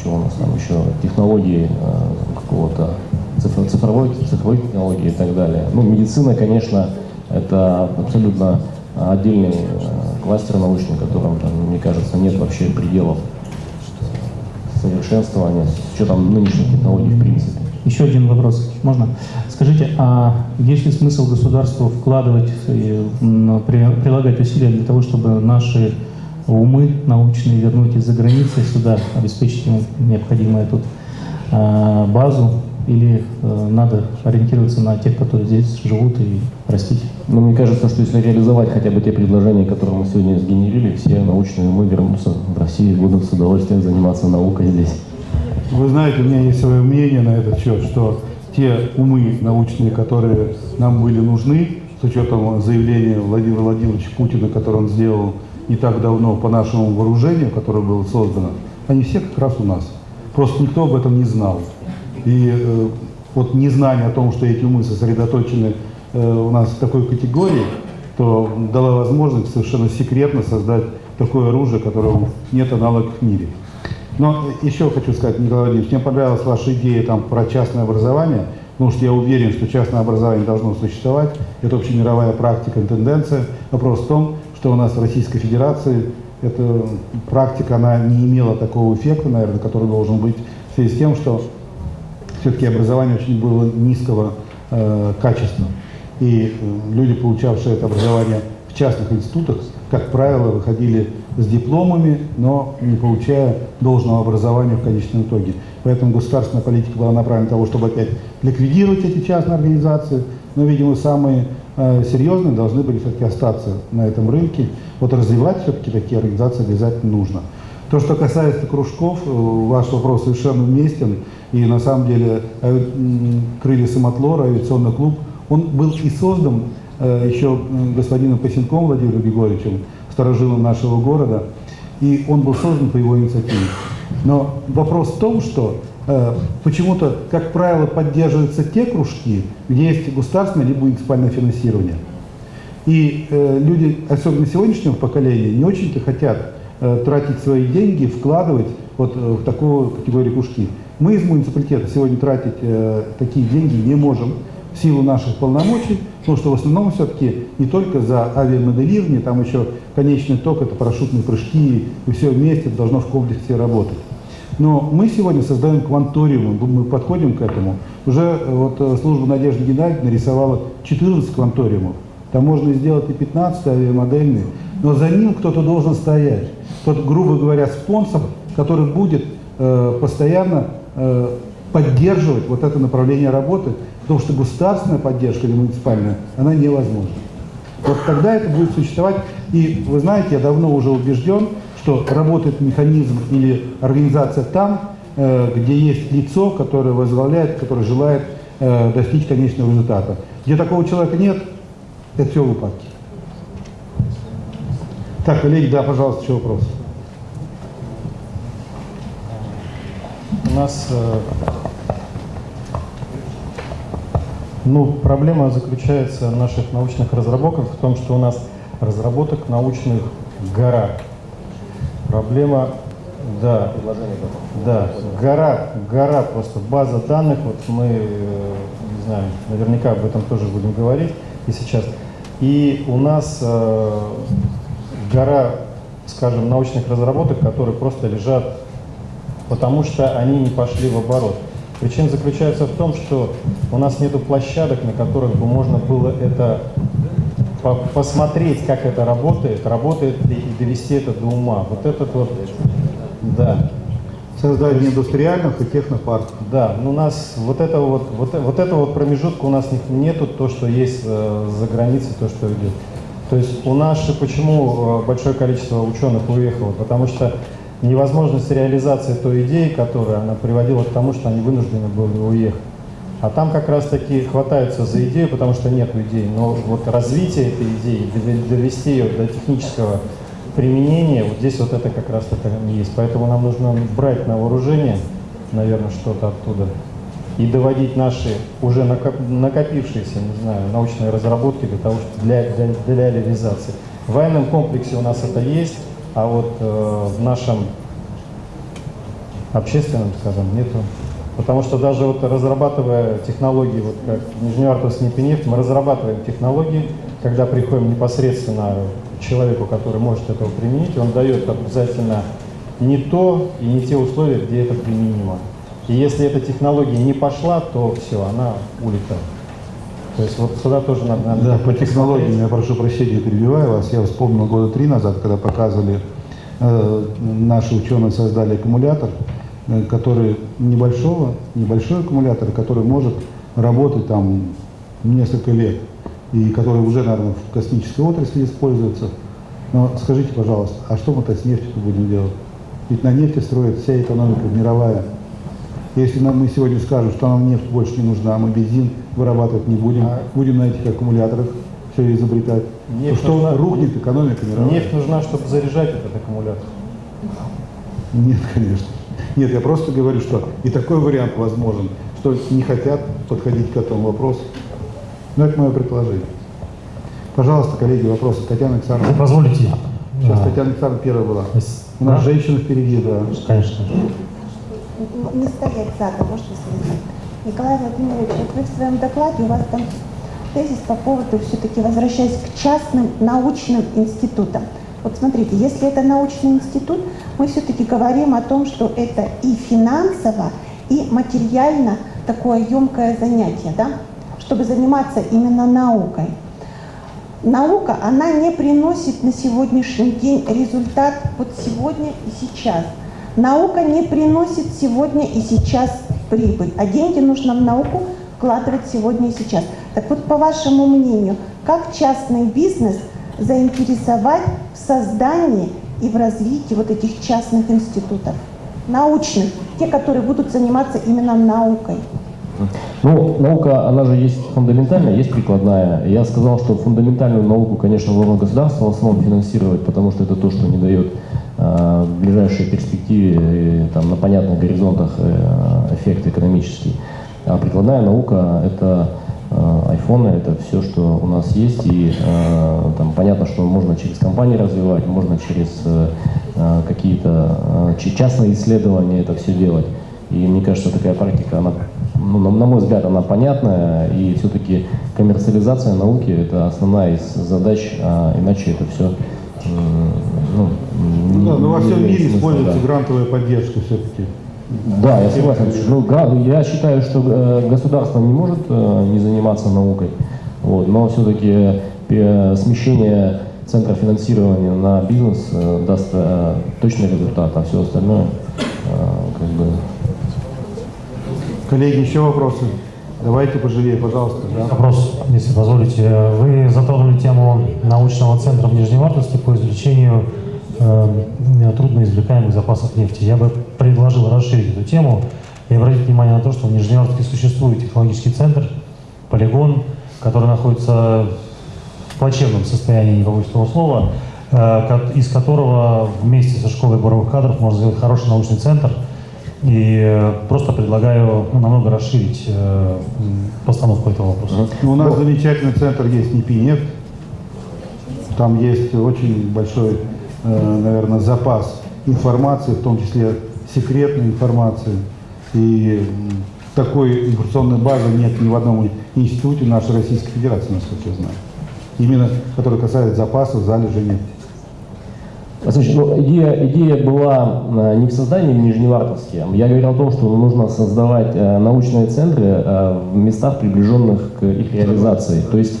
что у нас там еще, технологии какого-то цифр- цифровой, цифровой технологии и так далее. Ну, медицина, конечно, это абсолютно отдельный кластер научный, которым, там, мне кажется, нет вообще пределов совершенствования с учетом нынешних технологий в принципе. Еще один вопрос, можно? Скажите, а есть ли смысл государству вкладывать, прилагать усилия для того, чтобы наши умы научные вернуть из-за границы сюда, обеспечить им необходимую тут а, базу, или э, надо ориентироваться на тех, которые здесь живут и растить? Но мне кажется, что если реализовать хотя бы те предложения, которые мы сегодня сгенерили, все научные умы вернутся в Россию и будут с удовольствием заниматься наукой здесь. Вы знаете, у меня есть свое мнение на этот счет, что те умы научные, которые нам были нужны, с учетом заявления Владимира Владимировича Путина, которое он сделал не так давно по нашему вооружению, которое было создано, они все как раз у нас. Просто никто об этом не знал. И э, вот незнание о том, что эти умы сосредоточены э, у нас в такой категории, то дала возможность совершенно секретно создать такое оружие, которого нет аналогов в мире. Но еще хочу сказать, Николай Владимирович, мне понравилась ваша идея там, про частное образование, потому что я уверен, что частное образование должно существовать. Это общемировая практика тенденция. Вопрос в том, что у нас в Российской Федерации эта практика, она не имела такого эффекта, наверное, который должен быть в связи с тем, что все-таки образование очень было низкого э, качества. И э, люди, получавшие это образование в частных институтах, как правило, выходили с дипломами, но не получая должного образования в конечном итоге. Поэтому государственная политика была направлена на того, чтобы опять ликвидировать эти частные организации, но, видимо, самые э, серьезные должны были все-таки остаться на этом рынке. Вот развивать все-таки такие организации обязательно нужно. То, что касается кружков, э, ваш вопрос совершенно уместен. И на самом деле «Крылья Самотлора», авиационный клуб, он был и создан э, еще господином Пасенком Владимиром Григорьевичем, старожилом нашего города, и он был создан по его инициативе. Но вопрос в том, что э, почему-то, как правило, поддерживаются те кружки, где есть государственное либо муниципальное финансирование. И э, люди, особенно сегодняшнего поколения, не очень-то хотят тратить свои деньги, вкладывать вот э, в такую категорию кружки. Мы из муниципалитета сегодня тратить э, такие деньги не можем в силу наших полномочий, потому что в основном все-таки не только за авиамоделирование, там еще конечный ток, это парашютные прыжки, и все вместе должно в комплексе работать. Но мы сегодня создаем кванториумы, мы подходим к этому. Уже э, вот э, служба Надежды Геннадьевны нарисовала 14 кванториумов. Там можно сделать и 15 авиамодельные, но за ним кто-то должен стоять. Тот, грубо говоря, спонсор, который будет э, постоянно э, поддерживать вот это направление работы, потому что государственная поддержка или муниципальная, она невозможна. Вот тогда это будет существовать. И вы знаете, я давно уже убежден, что работает механизм или организация там, э, где есть лицо, которое возглавляет, которое желает э, достичь конечного результата. Где такого человека нет, это все в упадке. Так, коллеги, да, пожалуйста, еще вопрос. У нас э, ну, проблема заключается наших научных разработках в том, что у нас разработок научных гора. Проблема, да, да, гора, гора просто база данных. Вот мы, э, не знаю, наверняка об этом тоже будем говорить и сейчас. И у нас э, гора, скажем, научных разработок, которые просто лежат, потому что они не пошли в оборот. Причина заключается в том, что у нас нет площадок, на которых бы можно было это по посмотреть, как это работает, работает ли и довести это до ума. Вот этот вот, да. Создание индустриальных и технопарков. Да, но у нас вот этого вот, вот, вот этого вот промежутка у нас нету, то, что есть э, за границей, то, что идет. То есть у нас почему э, большое количество ученых уехало? Потому что невозможность реализации той идеи, которая она приводила к тому, что они вынуждены были уехать. А там как раз таки хватаются за идею, потому что нет идей. Но вот развитие этой идеи, довести ее до технического применения, вот здесь вот это как раз это есть. Поэтому нам нужно брать на вооружение, наверное, что-то оттуда и доводить наши уже накопившиеся, не знаю, научные разработки для того, чтобы для, для, для реализации. В военном комплексе у нас это есть, а вот э, в нашем общественном, скажем, нету. Потому что даже вот разрабатывая технологии, вот как Нижневартовск нефть, мы разрабатываем технологии, когда приходим непосредственно человеку, который может этого применить, он дает обязательно не то и не те условия, где это применимо. И если эта технология не пошла, то все, она улетает. То есть вот сюда тоже надо... надо да, по технологиям, я прошу прощения, перебиваю вас. Я вспомнил года три назад, когда показывали, э, наши ученые создали аккумулятор, э, который небольшого, небольшой аккумулятор, который может работать там несколько лет, и который уже, наверное, в космической отрасли используется. Но скажите, пожалуйста, а что мы-то с нефтью будем делать? Ведь на нефти строит вся экономика мировая. Если нам, мы сегодня скажем, что нам нефть больше не нужна, мы бензин вырабатывать не будем, а... будем на этих аккумуляторах все изобретать, нефть что нужна... рухнет экономика мировая. Нефть нужна, чтобы заряжать этот аккумулятор. Нет, конечно. Нет, я просто говорю, что и такой вариант возможен, что не хотят подходить к этому вопросу. Но это мое предположение. Пожалуйста, коллеги, вопросы. Татьяна Александровна. Позволите. Сейчас да. Татьяна Александровна первая была. У нас да? женщина впереди, да. Конечно не стоять задом, может быть, Николай Владимирович, вот вы в своем докладе, у вас там тезис по поводу, все-таки возвращаясь к частным научным институтам. Вот смотрите, если это научный институт, мы все-таки говорим о том, что это и финансово, и материально такое емкое занятие, да? Чтобы заниматься именно наукой. Наука, она не приносит на сегодняшний день результат вот сегодня и сейчас – Наука не приносит сегодня и сейчас прибыль, а деньги нужно в науку вкладывать сегодня и сейчас. Так вот, по вашему мнению, как частный бизнес заинтересовать в создании и в развитии вот этих частных институтов, научных, те, которые будут заниматься именно наукой? Ну, наука, она же есть фундаментальная, есть прикладная. Я сказал, что фундаментальную науку, конечно, должно государство в основном финансировать, потому что это то, что не дает в ближайшей перспективе, там, на понятных горизонтах эффект экономический. А прикладная наука – это айфоны, это все, что у нас есть, и там понятно, что можно через компании развивать, можно через какие-то частные исследования это все делать. И мне кажется, такая практика, она, ну, на, мой взгляд, она понятная, и все-таки коммерциализация науки – это основная из задач, а иначе это все ну, да, но во всем мире используется да. грантовая поддержка все-таки. Да, я согласен. Ну, я считаю, что э, государство не может э, не заниматься наукой, вот, но все-таки э, смещение центра финансирования на бизнес даст точный результат, а все остальное как бы Коллеги, еще вопросы? Давайте поживее, пожалуйста. Да. Вопрос, если позволите. Вы затронули тему научного центра в Нижневартовске по извлечению э, трудноизвлекаемых запасов нефти. Я бы предложил расширить эту тему и обратить внимание на то, что в Нижневартовске существует технологический центр, полигон, который находится в плачевном состоянии, не побоюсь слова, э, из которого вместе со школой буровых кадров можно сделать хороший научный центр – и э, просто предлагаю ну, намного расширить э, постановку этого вопроса. Ну, у нас замечательный центр есть НИПИ Там есть очень большой, э, наверное, запас информации, в том числе секретной информации. И такой информационной базы нет ни в одном институте нашей Российской Федерации, насколько я знаю. Именно, который касается запасов, залежей нефти. Слушай, ну, идея, идея была э, не в создании в Нижневартовске. Я говорил о том, что нужно создавать э, научные центры э, в местах, приближенных к их реализации. То есть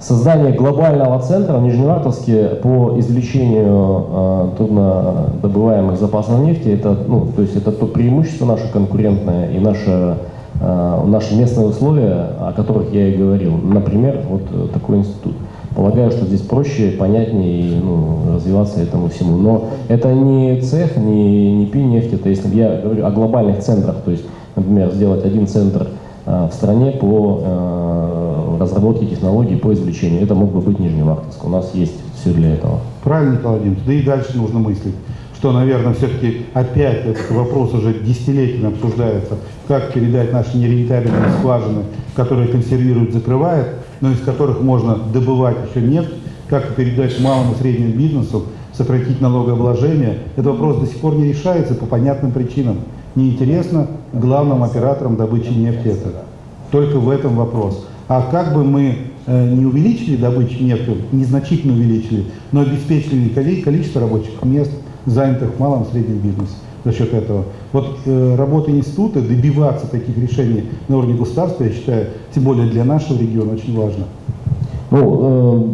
создание глобального центра в Нижневартовске по извлечению труднодобываемых запасов нефти, это, ну, то есть это то преимущество наше конкурентное и наше наши местные условия, о которых я и говорил. Например, вот такой институт. Полагаю, что здесь проще, понятнее ну, развиваться этому всему. Но это не цех, не, не пи нефть, это если я говорю о глобальных центрах, то есть, например, сделать один центр э, в стране по э, разработке технологий по извлечению. Это мог бы быть Нижневартовск. У нас есть все для этого. Правильно, Николай Владимирович. Да и дальше нужно мыслить что, наверное, все-таки опять этот вопрос уже десятилетиями обсуждается, как передать наши нерентабельные скважины, которые консервируют, закрывают, но из которых можно добывать еще нефть, как передать малому и среднему бизнесу, сократить налогообложение. Этот вопрос до сих пор не решается по понятным причинам. Неинтересно главным операторам добычи нефти это. Только в этом вопрос. А как бы мы не увеличили добычу нефти, незначительно увеличили, но обеспечили количество рабочих мест, занятых в малом и среднем бизнесе за счет этого. Вот э, работа института, добиваться таких решений на уровне государства, я считаю, тем более для нашего региона, очень важно. Ну,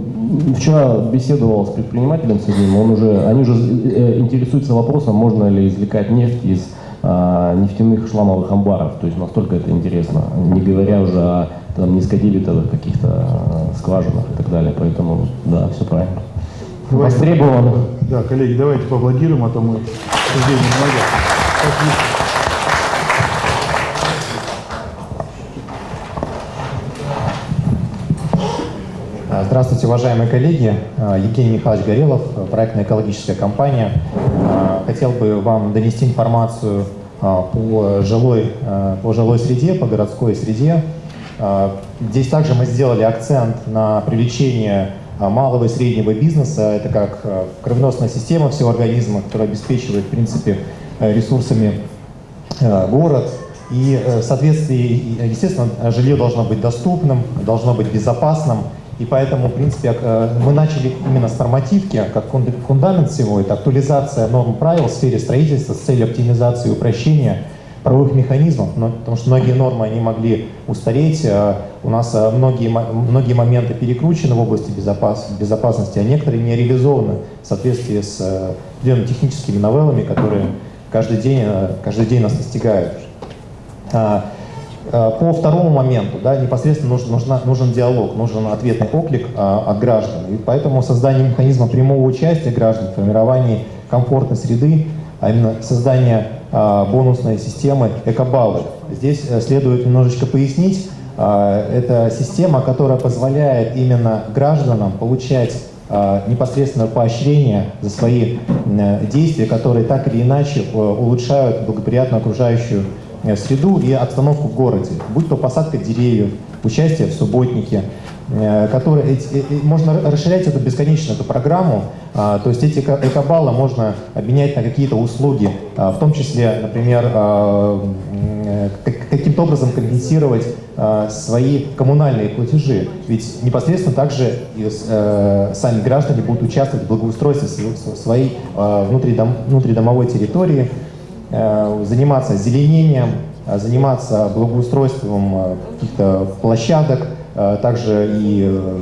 э, вчера беседовал с предпринимателем с одним, он уже, они уже э, интересуются вопросом, можно ли извлекать нефть из э, нефтяных шламовых амбаров, то есть настолько это интересно, не говоря уже о там, низкодебетовых каких-то э, скважинах и так далее, поэтому да, все правильно. Давайте, Востребовано. Да, коллеги, давайте поаплодируем, а то мы обсуждение много. Здравствуйте, уважаемые коллеги. Евгений Михайлович Горелов, проектная экологическая компания. Хотел бы вам донести информацию по жилой, по жилой среде, по городской среде. Здесь также мы сделали акцент на привлечение а, малого и среднего бизнеса. Это как а, кровеносная система всего организма, которая обеспечивает, в принципе, э, ресурсами э, город. И э, в соответствии, естественно, жилье должно быть доступным, должно быть безопасным. И поэтому, в принципе, мы начали именно с нормативки, как фундамент всего, это актуализация норм правил в сфере строительства с целью оптимизации и упрощения правовых механизмов, потому что многие нормы они могли устареть. А у нас а, многие, многие моменты перекручены в области безопас, безопасности, а некоторые не реализованы в соответствии с а, определенными техническими новеллами, которые каждый день, каждый день нас настигают. По второму моменту, да, непосредственно нужен, нужна, нужен диалог, нужен ответный оклик от граждан. И поэтому создание механизма прямого участия граждан в формировании комфортной среды, а именно создание бонусной системы экобаллы. Здесь э, следует немножечко пояснить, а, это система, которая позволяет именно гражданам получать э, непосредственного поощрения за свои э, действия, которые так или иначе э, улучшают благоприятную окружающую э, среду и обстановку в городе, будь то посадка деревьев, участие в субботнике, э, которые, э, э, можно расширять эту бесконечно, эту программу, а, то есть эти эко- экобаллы можно обменять на какие-то услуги, а, в том числе, например, а, э, каким-то образом компенсировать свои коммунальные платежи. Ведь непосредственно также э, сами граждане будут участвовать в благоустройстве св- св- своей внутридом- внутридомовой территории, э, заниматься озеленением, э, заниматься благоустройством э, каких-то площадок, э, также и э,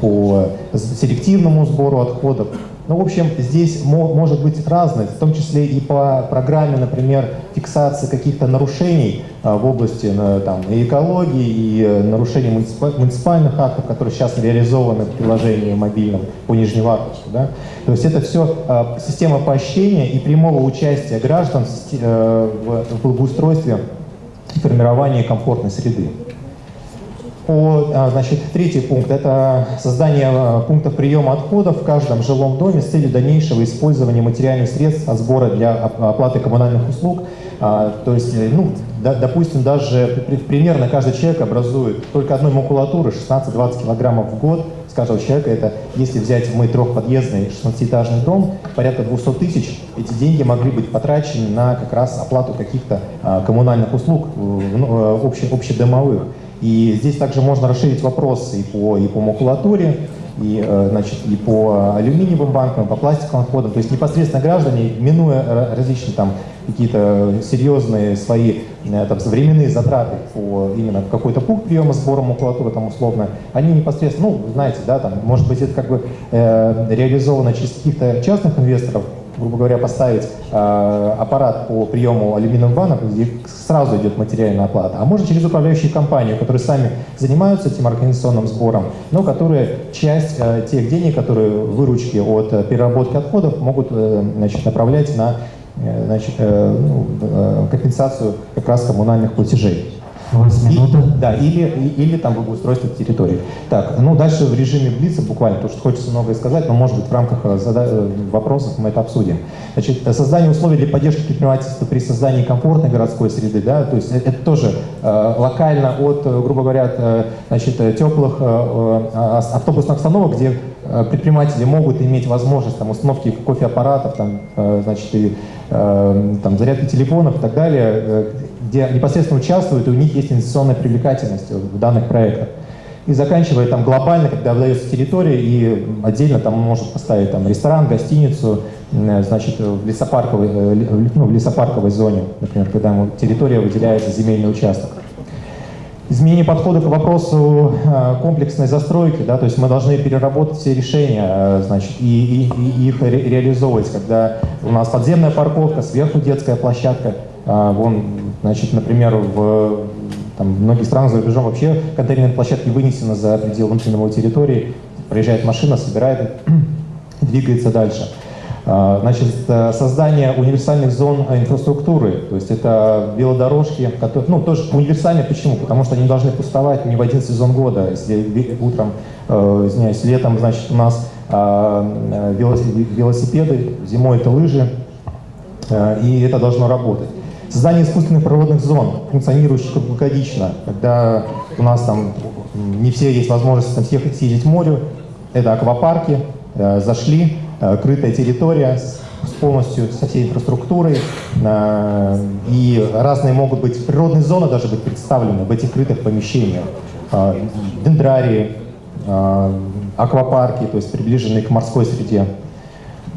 по селективному сбору отходов. Ну, в общем, здесь мо- может быть разное, в том числе и по программе, например, фиксации каких-то нарушений э, в области э, там, и экологии, и э, нарушений муниципа- муниципальных актов, которые сейчас реализованы в приложении мобильном по Нижневартовску. Да? То есть это все система поощрения и прямого участия граждан в э, благоустройстве и формировании комфортной среды. По, а, значит, третий пункт – это создание а, пунктов приема отходов в каждом жилом доме с целью дальнейшего использования материальных средств от сбора для оп- оплаты коммунальных услуг. А, То есть, э, ну, да- допустим, даже при- примерно каждый человек образует только одной макулатуры 16-20 килограммов в год с каждого человека. Это если взять мы трехподъездный 16-этажный дом, порядка 200 тысяч, эти деньги могли быть потрачены на как раз оплату каких-то а, коммунальных услуг ну, э, обще- общедомовых. И здесь также можно расширить вопросы и по, и по макулатуре, и, э, значит, и по алюминиевым банкам, по пластиковым отходам. То есть непосредственно граждане, минуя ра- различные там какие-то серьезные свои э, там, временные затраты по именно какой-то пункт приема сбора макулатуры там условно, они непосредственно, ну, знаете, да, там, может быть, это как бы э, реализовано через каких-то частных инвесторов, грубо говоря, поставить э, аппарат по приему алюминиевых банок, где сразу идет материальная оплата, а можно через управляющую компанию, которые сами занимаются этим организационным сбором, но которые часть э, тех денег, которые выручки от э, переработки отходов могут э, значит, направлять на э, значит, э, ну, э, компенсацию как раз коммунальных платежей. И- да, или, или там благоустройство территории. Так, ну дальше в режиме Блица буквально, потому что хочется многое сказать, но может быть в рамках э, э, вопросов мы это обсудим. Значит, э, создание условий для поддержки предпринимательства при создании комфортной городской среды, да, то есть это тоже э, локально от, грубо говоря, от, значит, теплых э, ас- автобусных остановок, где предприниматели могут иметь возможность там, установки кофеаппаратов, там, э, значит, и, э, там, зарядки телефонов и так далее, э, где непосредственно участвуют, и у них есть инвестиционная привлекательность в данных проектах. И заканчивая там глобально, когда выдается территория, и отдельно там может поставить там ресторан, гостиницу, значит, в лесопарковой, э, ну, в лесопарковой зоне, например, когда территория выделяется земельный участок. Изменение подхода к вопросу э, комплексной застройки, да, то есть мы должны переработать все решения, э, значит, и, и- и их ре- реализовывать, когда у нас подземная парковка, сверху детская площадка, а, вон, значит, например, в там, многих странах за рубежом вообще контейнерные площадки вынесены за пределы внутреннего территории, проезжает машина, собирает, двигается дальше. А, Значит, э, создание универсальных зон э, инфраструктуры, то есть это велодорожки, которые, ну, тоже универсальные, почему? Потому что они должны пустовать не в один сезон года. Если утром, э, извиняюсь, летом, значит, у нас а, э, велос- велосипеды, зимой это лыжи, и это должно работать. Создание искусственных природных зон, функционирующих круглогодично, когда у нас там не все есть возможность там всех съездить к морю, это аквапарки, зашли, крытая территория с полностью со всей инфраструктурой, э, и разные могут быть, природные зоны даже быть представлены в этих крытых помещениях, Э, дендрарии, э, аквапарки, то есть приближенные к морской среде.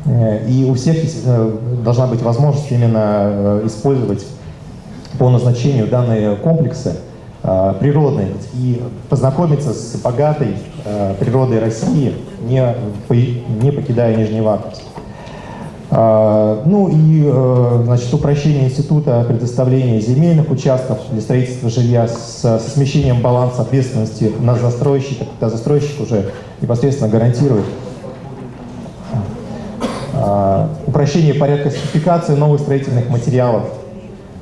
Э, И у всех э, должна быть возможность именно э, использовать по назначению данные комплексы э, природные и познакомиться с богатой э, природой России, не, не покидая Нижневартовск. А, Ну и э, значит, упрощение института предоставления земельных участков для строительства жилья с, со смещением баланса ответственности на застройщика, когда застройщик уже непосредственно гарантирует упрощение порядка сертификации новых строительных материалов,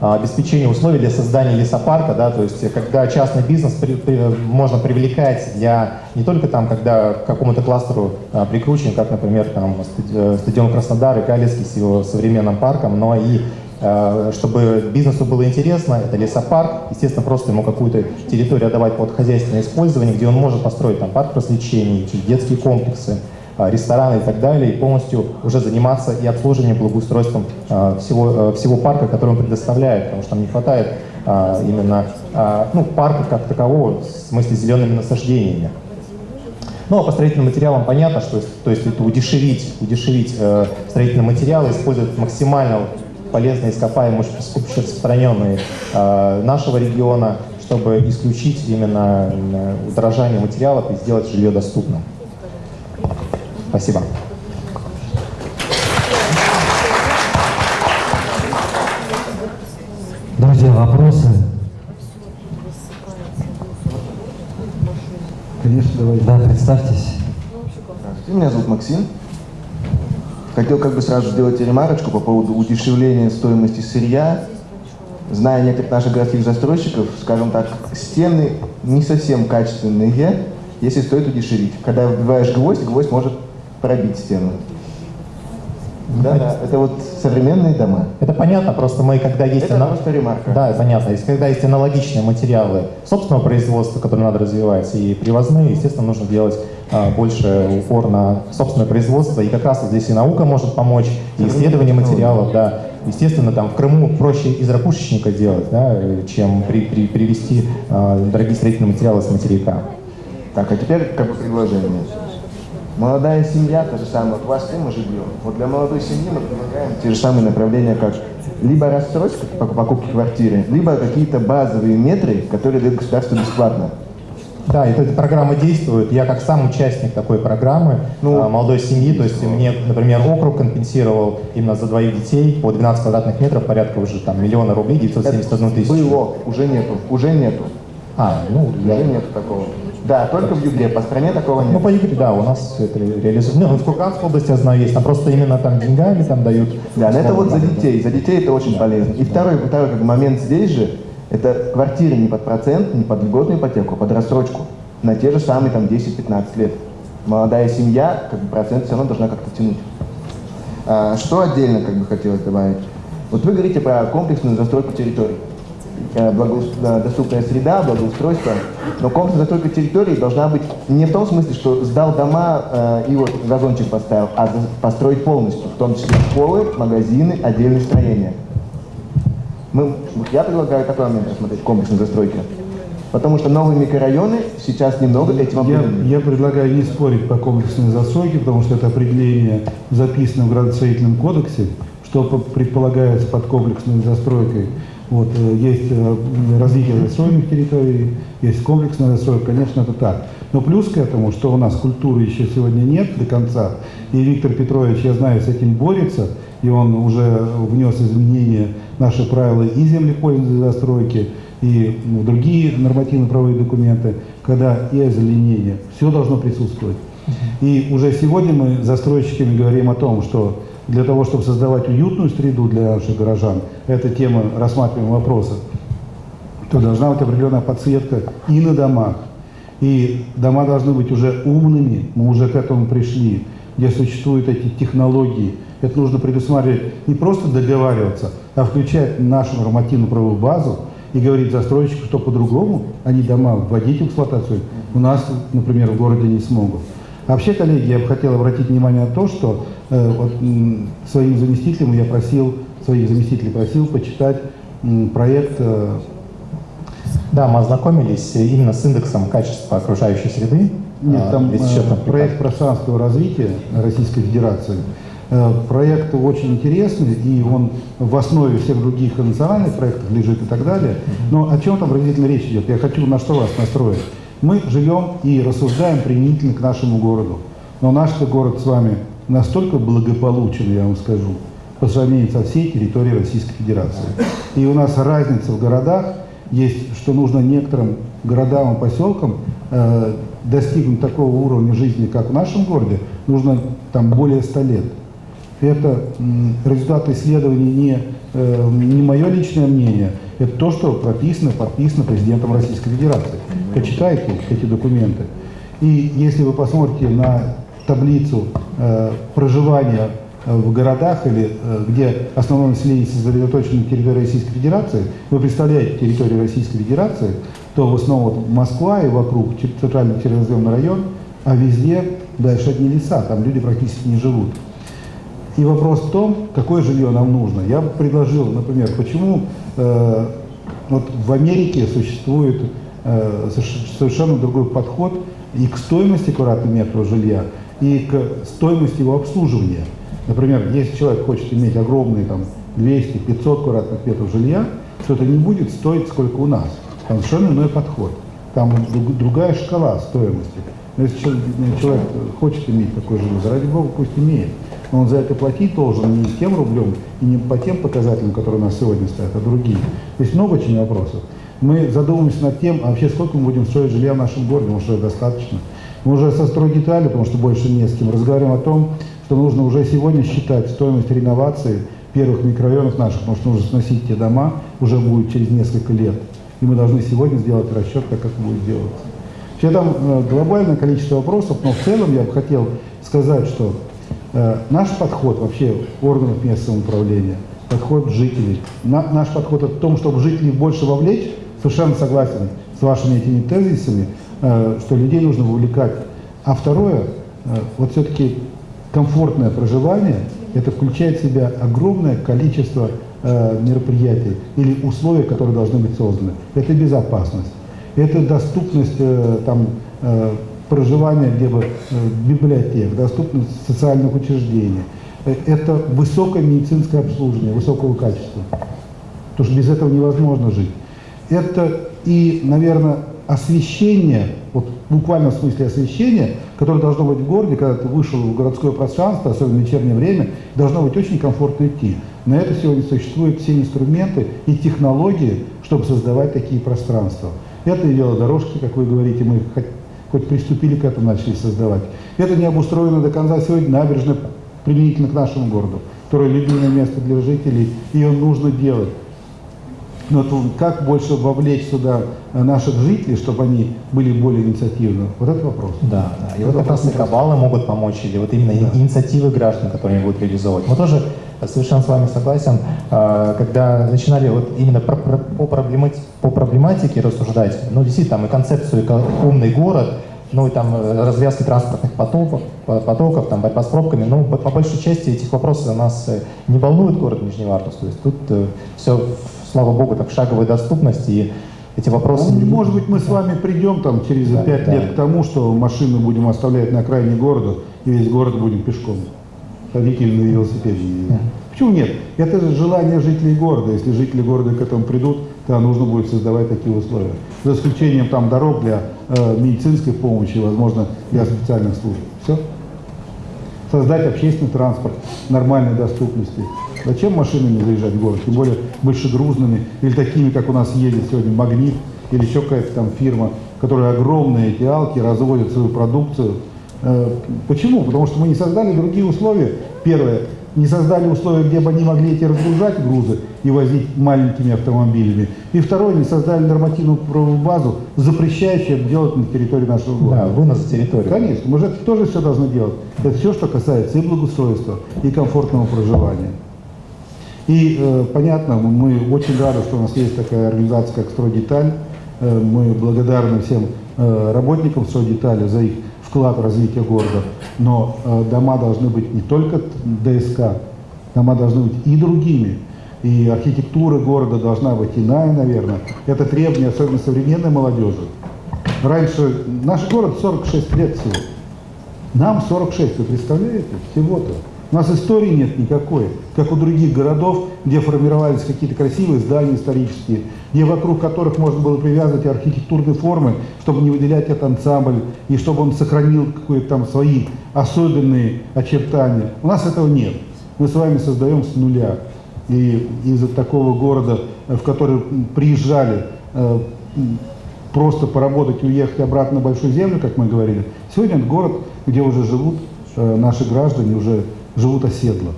обеспечение условий для создания лесопарка, да, то есть когда частный бизнес при, при, можно привлекать для не только там, когда к какому-то кластеру а, прикручен, как, например, там, э, стадион Краснодар и Калецкий с его современным парком, но и а, чтобы бизнесу было интересно, это лесопарк, естественно, просто ему какую-то территорию отдавать под хозяйственное использование, где он может построить там парк развлечений, детские комплексы, а, рестораны и так далее, и полностью уже заниматься и обслуживанием, благоустройством а, всего, а, всего парка, который он предоставляет, потому что там не хватает именно ну, парка как такового, в смысле зелеными насаждениями. Ну, а по строительным материалам понятно, что то есть это удешевить, удешевить э, строительные материалы, использовать максимально полезные ископаемые, распространенные э, нашего региона, чтобы исключить именно э, удорожание материалов и сделать жилье доступным. Спасибо. Друзья, вопросы? Конечно, давайте. Да, представьтесь. Меня зовут Максим. Хотел как бы сразу сделать ремарочку по поводу удешевления стоимости сырья. Зная некоторых наших городских застройщиков, скажем так, стены не совсем качественные, если стоит удешевить. Когда вбиваешь гвоздь, гвоздь может пробить стену. Да, да, это вот современные дома. Это понятно, просто мы, когда есть... Это ана... просто ремарка. Да, понятно. Если когда есть аналогичные материалы собственного производства, которые надо развивать, и привозные, естественно, нужно делать а, больше упор на собственное производство. И как раз вот здесь и наука может помочь, и исследование материалов, да. Естественно, там в Крыму проще из ракушечника делать, да, чем при, при, привезти а, дорогие строительные материалы с материка. Так, а теперь как бы предложение. Молодая семья, то же самое, вот вас мы живем. Вот для молодой семьи мы предлагаем те же самые направления, как либо рассрочка по покупке квартиры, либо какие-то базовые метры, которые дают государство бесплатно. Да, эта программа действует. Я как сам участник такой программы ну, а, молодой семьи, то есть мне, например, округ компенсировал именно за двоих детей по 12 квадратных метров порядка уже там миллиона рублей, 971 тысячу. Было, уже нету, уже нету. А, ну, уже я... нету такого. Да, только в Югре, по стране такого нет. Ну, по Югре, да, у нас все это реализуется. Ну, в Курганской области, я знаю, есть, там просто именно там деньгами там дают. Да, но это вот за детей, за детей это очень полезно. И второй, второй как момент здесь же, это квартиры не под процент, не под льготную ипотеку, а под рассрочку на те же самые там 10-15 лет. Молодая семья, как бы процент все равно должна как-то тянуть. А, что отдельно как бы хотелось добавить? Вот вы говорите про комплексную застройку территорий. Э, доступная среда, благоустройство. Но комплексная застройка территории должна быть не в том смысле, что сдал дома э, и вот газончик поставил, а построить полностью, в том числе школы, магазины, отдельные строения. Мы, я предлагаю такой момент рассмотреть, комплексной застройки. Потому что новые микрорайоны сейчас немного этим определены. Я, я предлагаю не спорить по комплексной застройке, потому что это определение записано в градостроительном кодексе, что предполагается под комплексной застройкой. Вот, э, есть э, развитие застроенных территорий, есть комплексная застройка, конечно, это так. Но плюс к этому, что у нас культуры еще сегодня нет до конца, и Виктор Петрович, я знаю, с этим борется, и он уже внес изменения в наши правила и землепользования застройки, и другие нормативно-правовые документы, когда и озеленение, все должно присутствовать. И уже сегодня мы застройщиками говорим о том, что для того, чтобы создавать уютную среду для наших горожан, эта тема рассматриваемого вопроса, то должна быть определенная подсветка и на домах. И дома должны быть уже умными, мы уже к этому пришли, где существуют эти технологии. Это нужно предусматривать, не просто договариваться, а включать нашу нормативную правовую базу и говорить застройщику, что по-другому они дома вводить в эксплуатацию у нас, например, в городе не смогут. Вообще, коллеги, я бы хотел обратить внимание на то, что э, вот, своим заместителям я просил, своих заместителей просил почитать м, проект. Э, да, мы ознакомились именно с индексом качества окружающей среды. Нет, а, там э, проект пространственного развития Российской Федерации. Э, проект очень интересный, и он в основе всех других национальных проектов лежит и так далее. Но о чем там выразительно речь идет? Я хочу на что вас настроить. Мы живем и рассуждаем применительно к нашему городу. Но наш город с вами настолько благополучен, я вам скажу, по сравнению со всей территорией Российской Федерации. И у нас разница в городах есть, что нужно некоторым городам и поселкам э, достигнуть такого уровня жизни, как в нашем городе, нужно там более 100 лет. Это результат исследований не, э, не мое личное мнение, это то, что прописано, подписано президентом Российской Федерации. Почитайте эти документы. И если вы посмотрите на таблицу э, проживания э, в городах или э, где основное население сосредоточено на территории Российской Федерации, вы представляете территорию Российской Федерации, то в основном Москва и вокруг центральный черноземный район, а везде дальше одни леса, там люди практически не живут. И вопрос в том, какое жилье нам нужно. Я предложил, например, почему э, вот в Америке существует э, соверш- совершенно другой подход и к стоимости квадратного метра жилья, и к стоимости его обслуживания. Например, если человек хочет иметь огромные там 200-500 квадратных метров жилья, то это не будет стоить сколько у нас. Там совершенно иной подход. Там друг- другая шкала стоимости. Но если чел- человек хочет иметь такое жилье, ради бога, пусть имеет. Но он за это платить должен не тем рублем и не по тем показателям, которые у нас сегодня стоят, а другие. То есть много очень вопросов. Мы задумываемся над тем, а вообще сколько мы будем строить жилья в нашем городе, может, уже достаточно. Мы уже со стройдетали, потому что больше не с кем, разговариваем о том, что нужно уже сегодня считать стоимость реновации первых микрорайонов наших, потому что нужно сносить те дома, уже будет через несколько лет. И мы должны сегодня сделать расчет, как это будет делаться. Вообще там э, глобальное количество вопросов, но в целом я бы хотел сказать, что наш подход вообще органов местного управления, подход жителей, на- наш подход в том, чтобы жителей больше вовлечь, совершенно согласен с вашими этими тезисами, э, что людей нужно вовлекать. А второе, э, вот все-таки комфортное проживание, это включает в себя огромное количество э, мероприятий или условий, которые должны быть созданы. Это безопасность, это доступность э, там, э, проживания где бы, э, библиотек, доступность социальных учреждений. Э, Это высокое медицинское обслуживание, высокого качества. Потому что без этого невозможно жить. Это и, наверное, освещение, вот в буквальном смысле освещение, которое должно быть в городе, когда ты вышел в городское пространство, особенно в вечернее время, должно быть очень комфортно идти. На это сегодня существуют все инструменты и технологии, чтобы создавать такие пространства. Это и велодорожки, как вы говорите, мы хоть, приступили к этому, начали создавать. Это не обустроено до конца сегодня набережная применительно к нашему городу, которое любимое место для жителей, ее нужно делать. Но вот как больше вовлечь сюда э, наших жителей, чтобы они были более инициативны? Вот это вопрос. Да, да. И вот как раз и кабалы могут помочь, или вот именно Да. инициативы граждан, которые они будут реализовывать. Мы тоже совершенно с вами согласен, а, когда начинали вот именно про- про- по, проблемати- по проблематике рассуждать, ну, действительно, там и концепцию умный город, ну, и там э, развязки транспортных потоков, по- потоков там, борьба с пробками, ну, по, по большей части этих вопросов нас э, не волнует город Нижневартовск, то есть тут все, слава богу, так шаговой доступности, и эти вопросы... Ну, может быть, мы с вами придем там через Да, пять да. лет к тому, что машины будем оставлять на окраине города, и весь город будем пешком на велосипеде. ездить. Почему нет? Это же желание жителей города. Если жители города к этому придут, то нужно будет создавать такие условия. За исключением там дорог для э, медицинской помощи, возможно, для специальных служб. Все? Создать общественный транспорт нормальной доступности. Зачем машинами заезжать в город? Тем более большегрузными или такими, как у нас ездит сегодня Магнит или еще какая-то там фирма, которая огромные эти алки разводит свою продукцию. Э, Почему? Потому что мы не создали другие условия. Первое, не создали условия, где бы они могли эти разгружать грузы и возить маленькими автомобилями. И второе, не создали нормативную правовую базу, запрещающую это делать на территории нашего города. Да, вынос за территорию. Конечно, мы же это тоже все должны делать. Это все, что касается и благоустройства, и комфортного проживания. И э, понятно, мы очень рады, что у нас есть такая организация, как «Стройдеталь». Э, мы благодарны всем э, работникам «Стройдетали» за их вклад в развитие города. Но э, дома должны быть не только ДСК, дома должны быть и другими. И архитектура города должна быть иная, наверное. Это требование, особенно современной молодежи. Раньше наш город 46 лет всего. Нам 46, вы представляете? Всего-то. У нас истории нет никакой, как у других городов, где формировались какие-то красивые здания исторические, где вокруг которых можно было привязывать архитектурные формы, чтобы не выделять этот ансамбль, и чтобы он сохранил какие-то там свои особенные очертания. У нас этого нет. Мы с вами создаем с нуля. И из-за такого города, в который приезжали э, просто поработать и уехать обратно на Большую Землю, как мы говорили, сегодня это город, где уже живут э, наши граждане, уже живут оседло.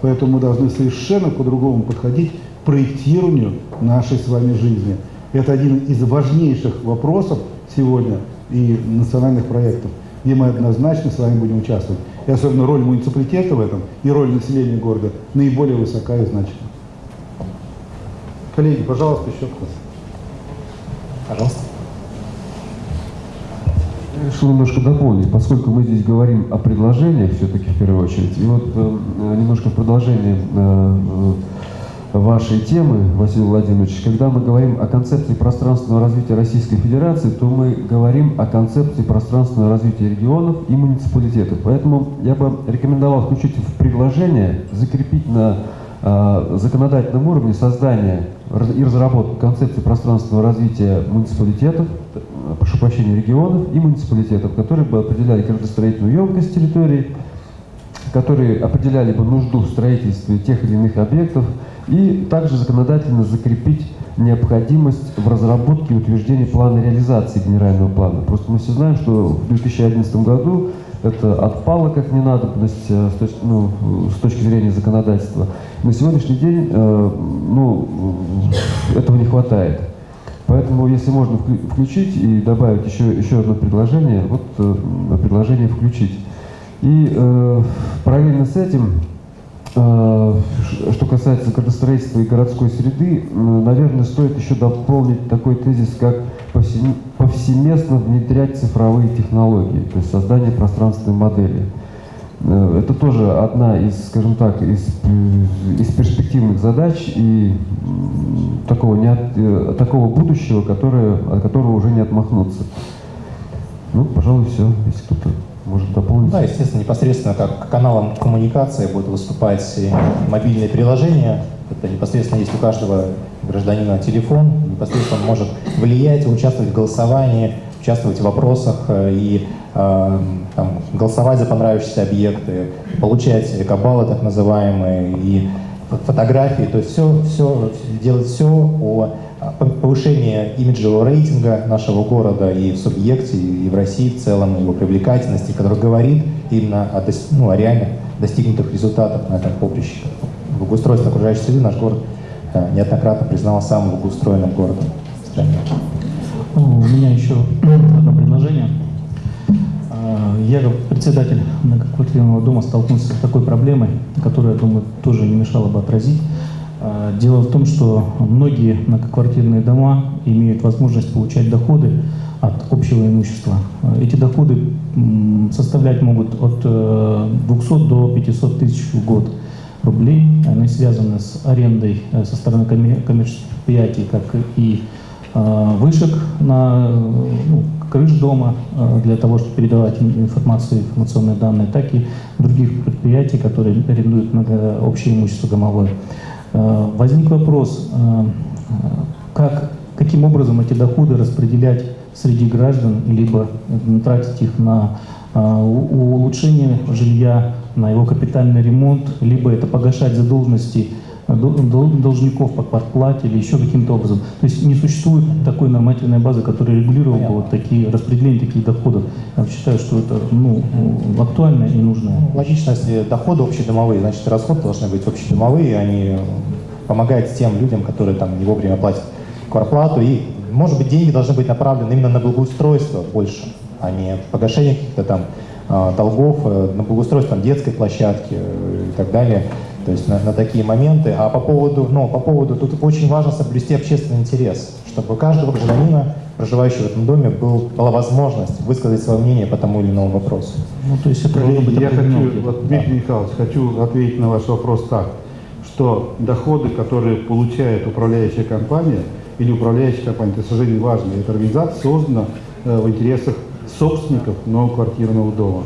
Поэтому мы должны совершенно по-другому подходить к проектированию нашей с вами жизни. Это один из важнейших вопросов сегодня и национальных проектов, где мы однозначно с вами будем участвовать. И особенно роль муниципалитета в этом и роль населения города наиболее высока и значима. Коллеги, пожалуйста, еще кто-то. Пожалуйста. Решил немножко дополнить, поскольку мы здесь говорим о предложениях все-таки в первую очередь. И вот э, немножко в продолжение э, э, вашей темы, Василий Владимирович, когда мы говорим о концепции пространственного развития Российской Федерации, то мы говорим о концепции пространственного развития регионов и муниципалитетов. Поэтому я бы рекомендовал включить в предложение, закрепить на э, законодательном уровне создание и разработку концепции пространственного развития муниципалитетов, прошу прощения, регионов и муниципалитетов, которые бы определяли градостроительную емкость территорий, которые определяли бы нужду в строительстве тех или иных объектов, и также законодательно закрепить необходимость в разработке и утверждении плана реализации генерального плана. Просто мы все знаем, что в 2011 году это отпало как ненадобность э, с точки, ну, с точки зрения законодательства. На сегодняшний день э, ну, этого не хватает. Поэтому, если можно включить и добавить еще, еще одно предложение, вот э, предложение включить. И э, параллельно с этим, э, что касается градостроительства и городской среды, э, наверное, стоит еще дополнить такой тезис, как повсеместно внедрять цифровые технологии, то есть создание пространственной модели. Э, это тоже одна из, скажем так, из, из перспективных задач и такого, не от, э, такого будущего, которое, от которого уже не отмахнуться. Ну, пожалуй, все, если кто-то может дополнить. Да, естественно, непосредственно как каналом коммуникации будут выступать мобильные приложения. Это непосредственно есть у каждого гражданина телефон, непосредственно может влиять, участвовать в голосовании, участвовать в вопросах э, и э, там, голосовать за понравившиеся объекты, получать кабалы так называемые и фотографии, то есть все, все, делать все о повышении имиджевого рейтинга нашего города и в субъекте, и в России в целом, его привлекательности, который говорит именно о, ну, о реально достигнутых результатах на этом поприще. Благоустройство окружающей среды наш город э, неоднократно признал самым благоустроенным городом в стране. У меня еще одно предложение. А, я как председатель многоквартирного дома столкнулся с такой проблемой, которую, я думаю, тоже не мешало бы отразить. А, дело в том, что многие многоквартирные дома имеют возможность получать доходы от общего имущества. Эти доходы составлять могут от 200 э, до 500 тысяч в год рублей. Они связаны с арендой э, со стороны коммерческих предприятий, как и Э, вышек на ну, крыш дома э, для того, чтобы передавать информацию, информационные данные, так и других предприятий, которые арендуют общее имущество домовое. Э, возник вопрос, как, каким образом эти доходы распределять среди граждан, либо тратить их на улучшение жилья, на его капитальный ремонт, либо это погашать задолженности должников по квартплате или еще каким-то образом. То есть не существует такой нормативной базы, которая регулировала бы вот такие распределение таких доходов. Я считаю, что это ну, актуально и нужно. Ну, логично, если доходы общедомовые, значит расходы должны быть общедомовые, они помогают тем людям, которые там не вовремя платят квартплату. И, может быть, деньги должны быть направлены именно на благоустройство больше, а не погашение каких-то там а, долгов, э, на благоустройство там, детской площадки э, и так далее то есть на, на такие моменты. А по поводу, ну, по поводу, тут очень важно соблюсти общественный интерес, чтобы у каждого гражданина, проживающего в этом доме, был, была возможность высказать свое мнение по тому или иному вопросу. Ну, то есть это Коллеги, я хочу, вот, Дмитрий да. Михайлович, хочу ответить на ваш вопрос так, что доходы, которые получает управляющая компания или управляющая компания, это, к сожалению, важно, эта организация создана э, в интересах собственников многоквартирного дома.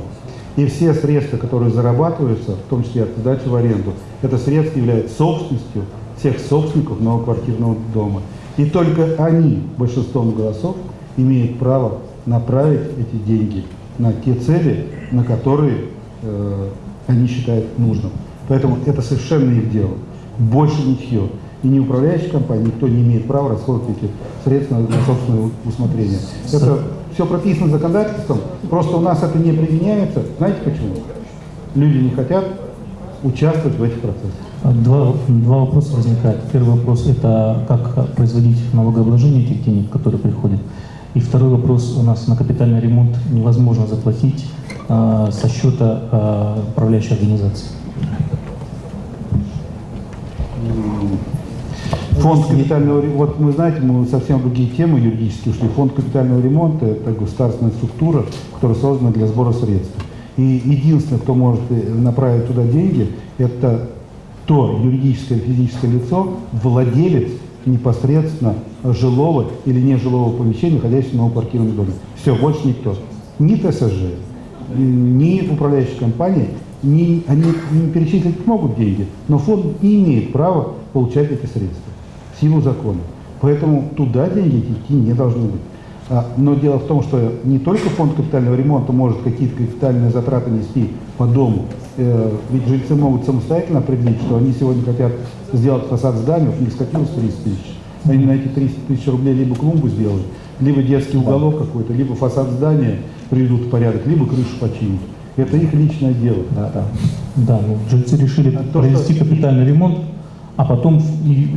И все средства, которые зарабатываются, в том числе от сдачи в аренду, это средства являются собственностью всех собственников многоквартирного дома. И только они, большинством голосов, имеют право направить эти деньги на те цели, на которые э, они считают нужным. Поэтому это совершенно их дело. Больше ничего. И не управляющая компания, никто не имеет права расходовать эти средства на собственное усмотрение. Это все прописано законодательством, просто у нас это не применяется. Знаете почему? Люди не хотят участвовать в этих процессах. Два, два вопроса возникают. Первый вопрос – это как производить налогообложение этих денег, которые приходят. И второй вопрос у нас на капитальный ремонт невозможно заплатить э, со счета э, управляющей организации. Фонд капитального ремонта, вот мы знаете, мы совсем другие темы юридически ушли. Фонд капитального ремонта – это государственная структура, которая создана для сбора средств. И единственное, кто может направить туда деньги, это то юридическое или физическое лицо, владелец непосредственно жилого или нежилого помещения, находящегося в новоквартирном доме. Все, больше никто. Ни ТСЖ, ни управляющая компания, ни, они не перечислить могут деньги, но фонд не имеет права получать эти средства силу закона. Поэтому туда деньги идти не должны быть. А, но дело в том, что не только фонд капитального ремонта может какие-то капитальные затраты нести по дому, э, ведь жильцы могут самостоятельно определить, что они сегодня хотят сделать фасад здания, у них скопилось 30 тысяч. Они на эти 30 тысяч рублей либо клумбу сделают, либо детский уголок какой-то, либо фасад здания приведут в порядок, либо крышу починят. Это их личное дело. Да, да. Да, ну, жильцы решили а провести что... капитальный ремонт, а потом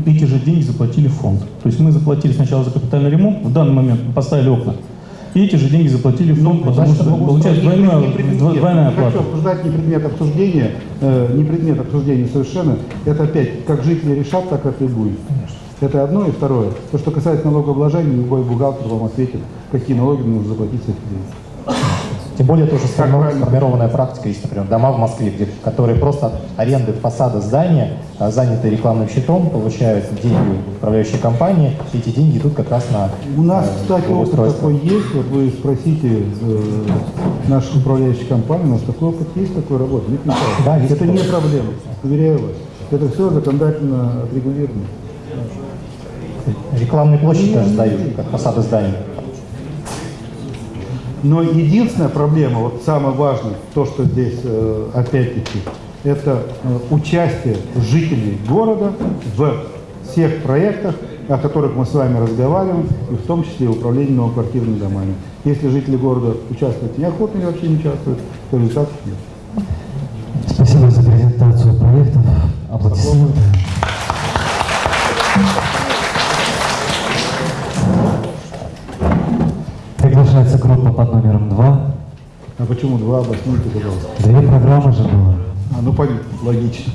эти же деньги заплатили в фонд. То есть мы заплатили сначала за капитальный ремонт, в данный момент поставили окна, и эти же деньги заплатили в фонд, ну, потому что получается двойная, двойная оплата. Хочу обсуждать не предмет обсуждения, э, не предмет обсуждения совершенно. Это опять, как жители решат, так это и будет. Конечно. Это одно. И второе, то, что касается налогообложения, любой бухгалтер вам ответит, какие налоги нужно заплатить с этих денег. Тем более тоже сформированная практика есть, например, дома в Москве, где, которые просто от аренды фасада здания, а, заняты рекламным щитом, получают деньги управляющей компании, и эти деньги идут как раз на У нас, э, кстати, опыт такой есть, вот вы спросите э, нашу управляющую компанию, у нас такой опыт есть, такой работы, нет, да, есть Это не проблема, уверяю вас. Это все законодательно отрегулировано. Рекламные площади даже сдают, как фасады зданий. Но единственная проблема, вот самое важное, то, что здесь э, опять-таки, это э, участие жителей города в всех проектах, о которых мы с вами разговариваем, и в том числе управление новоквартирными домами. Если жители города участвуют неохотно или вообще не участвуют, то результатов нет. А почему два? Обосните, пожалуйста. Две программы же было. А, ну понятно, логично.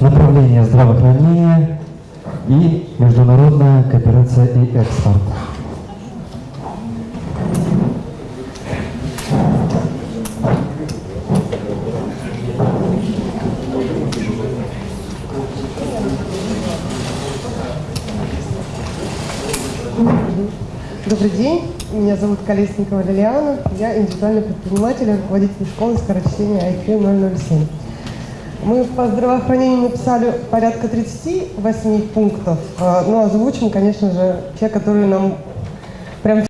Направление здравоохранения и международная кооперация и экспорт. Добрый день, меня зовут Колесникова Лилиана, я индивидуальный предприниматель, руководитель школы скорочтения IQ 007. Мы по здравоохранению написали порядка 38 пунктов, а, но озвучим, конечно же, те, которые нам прям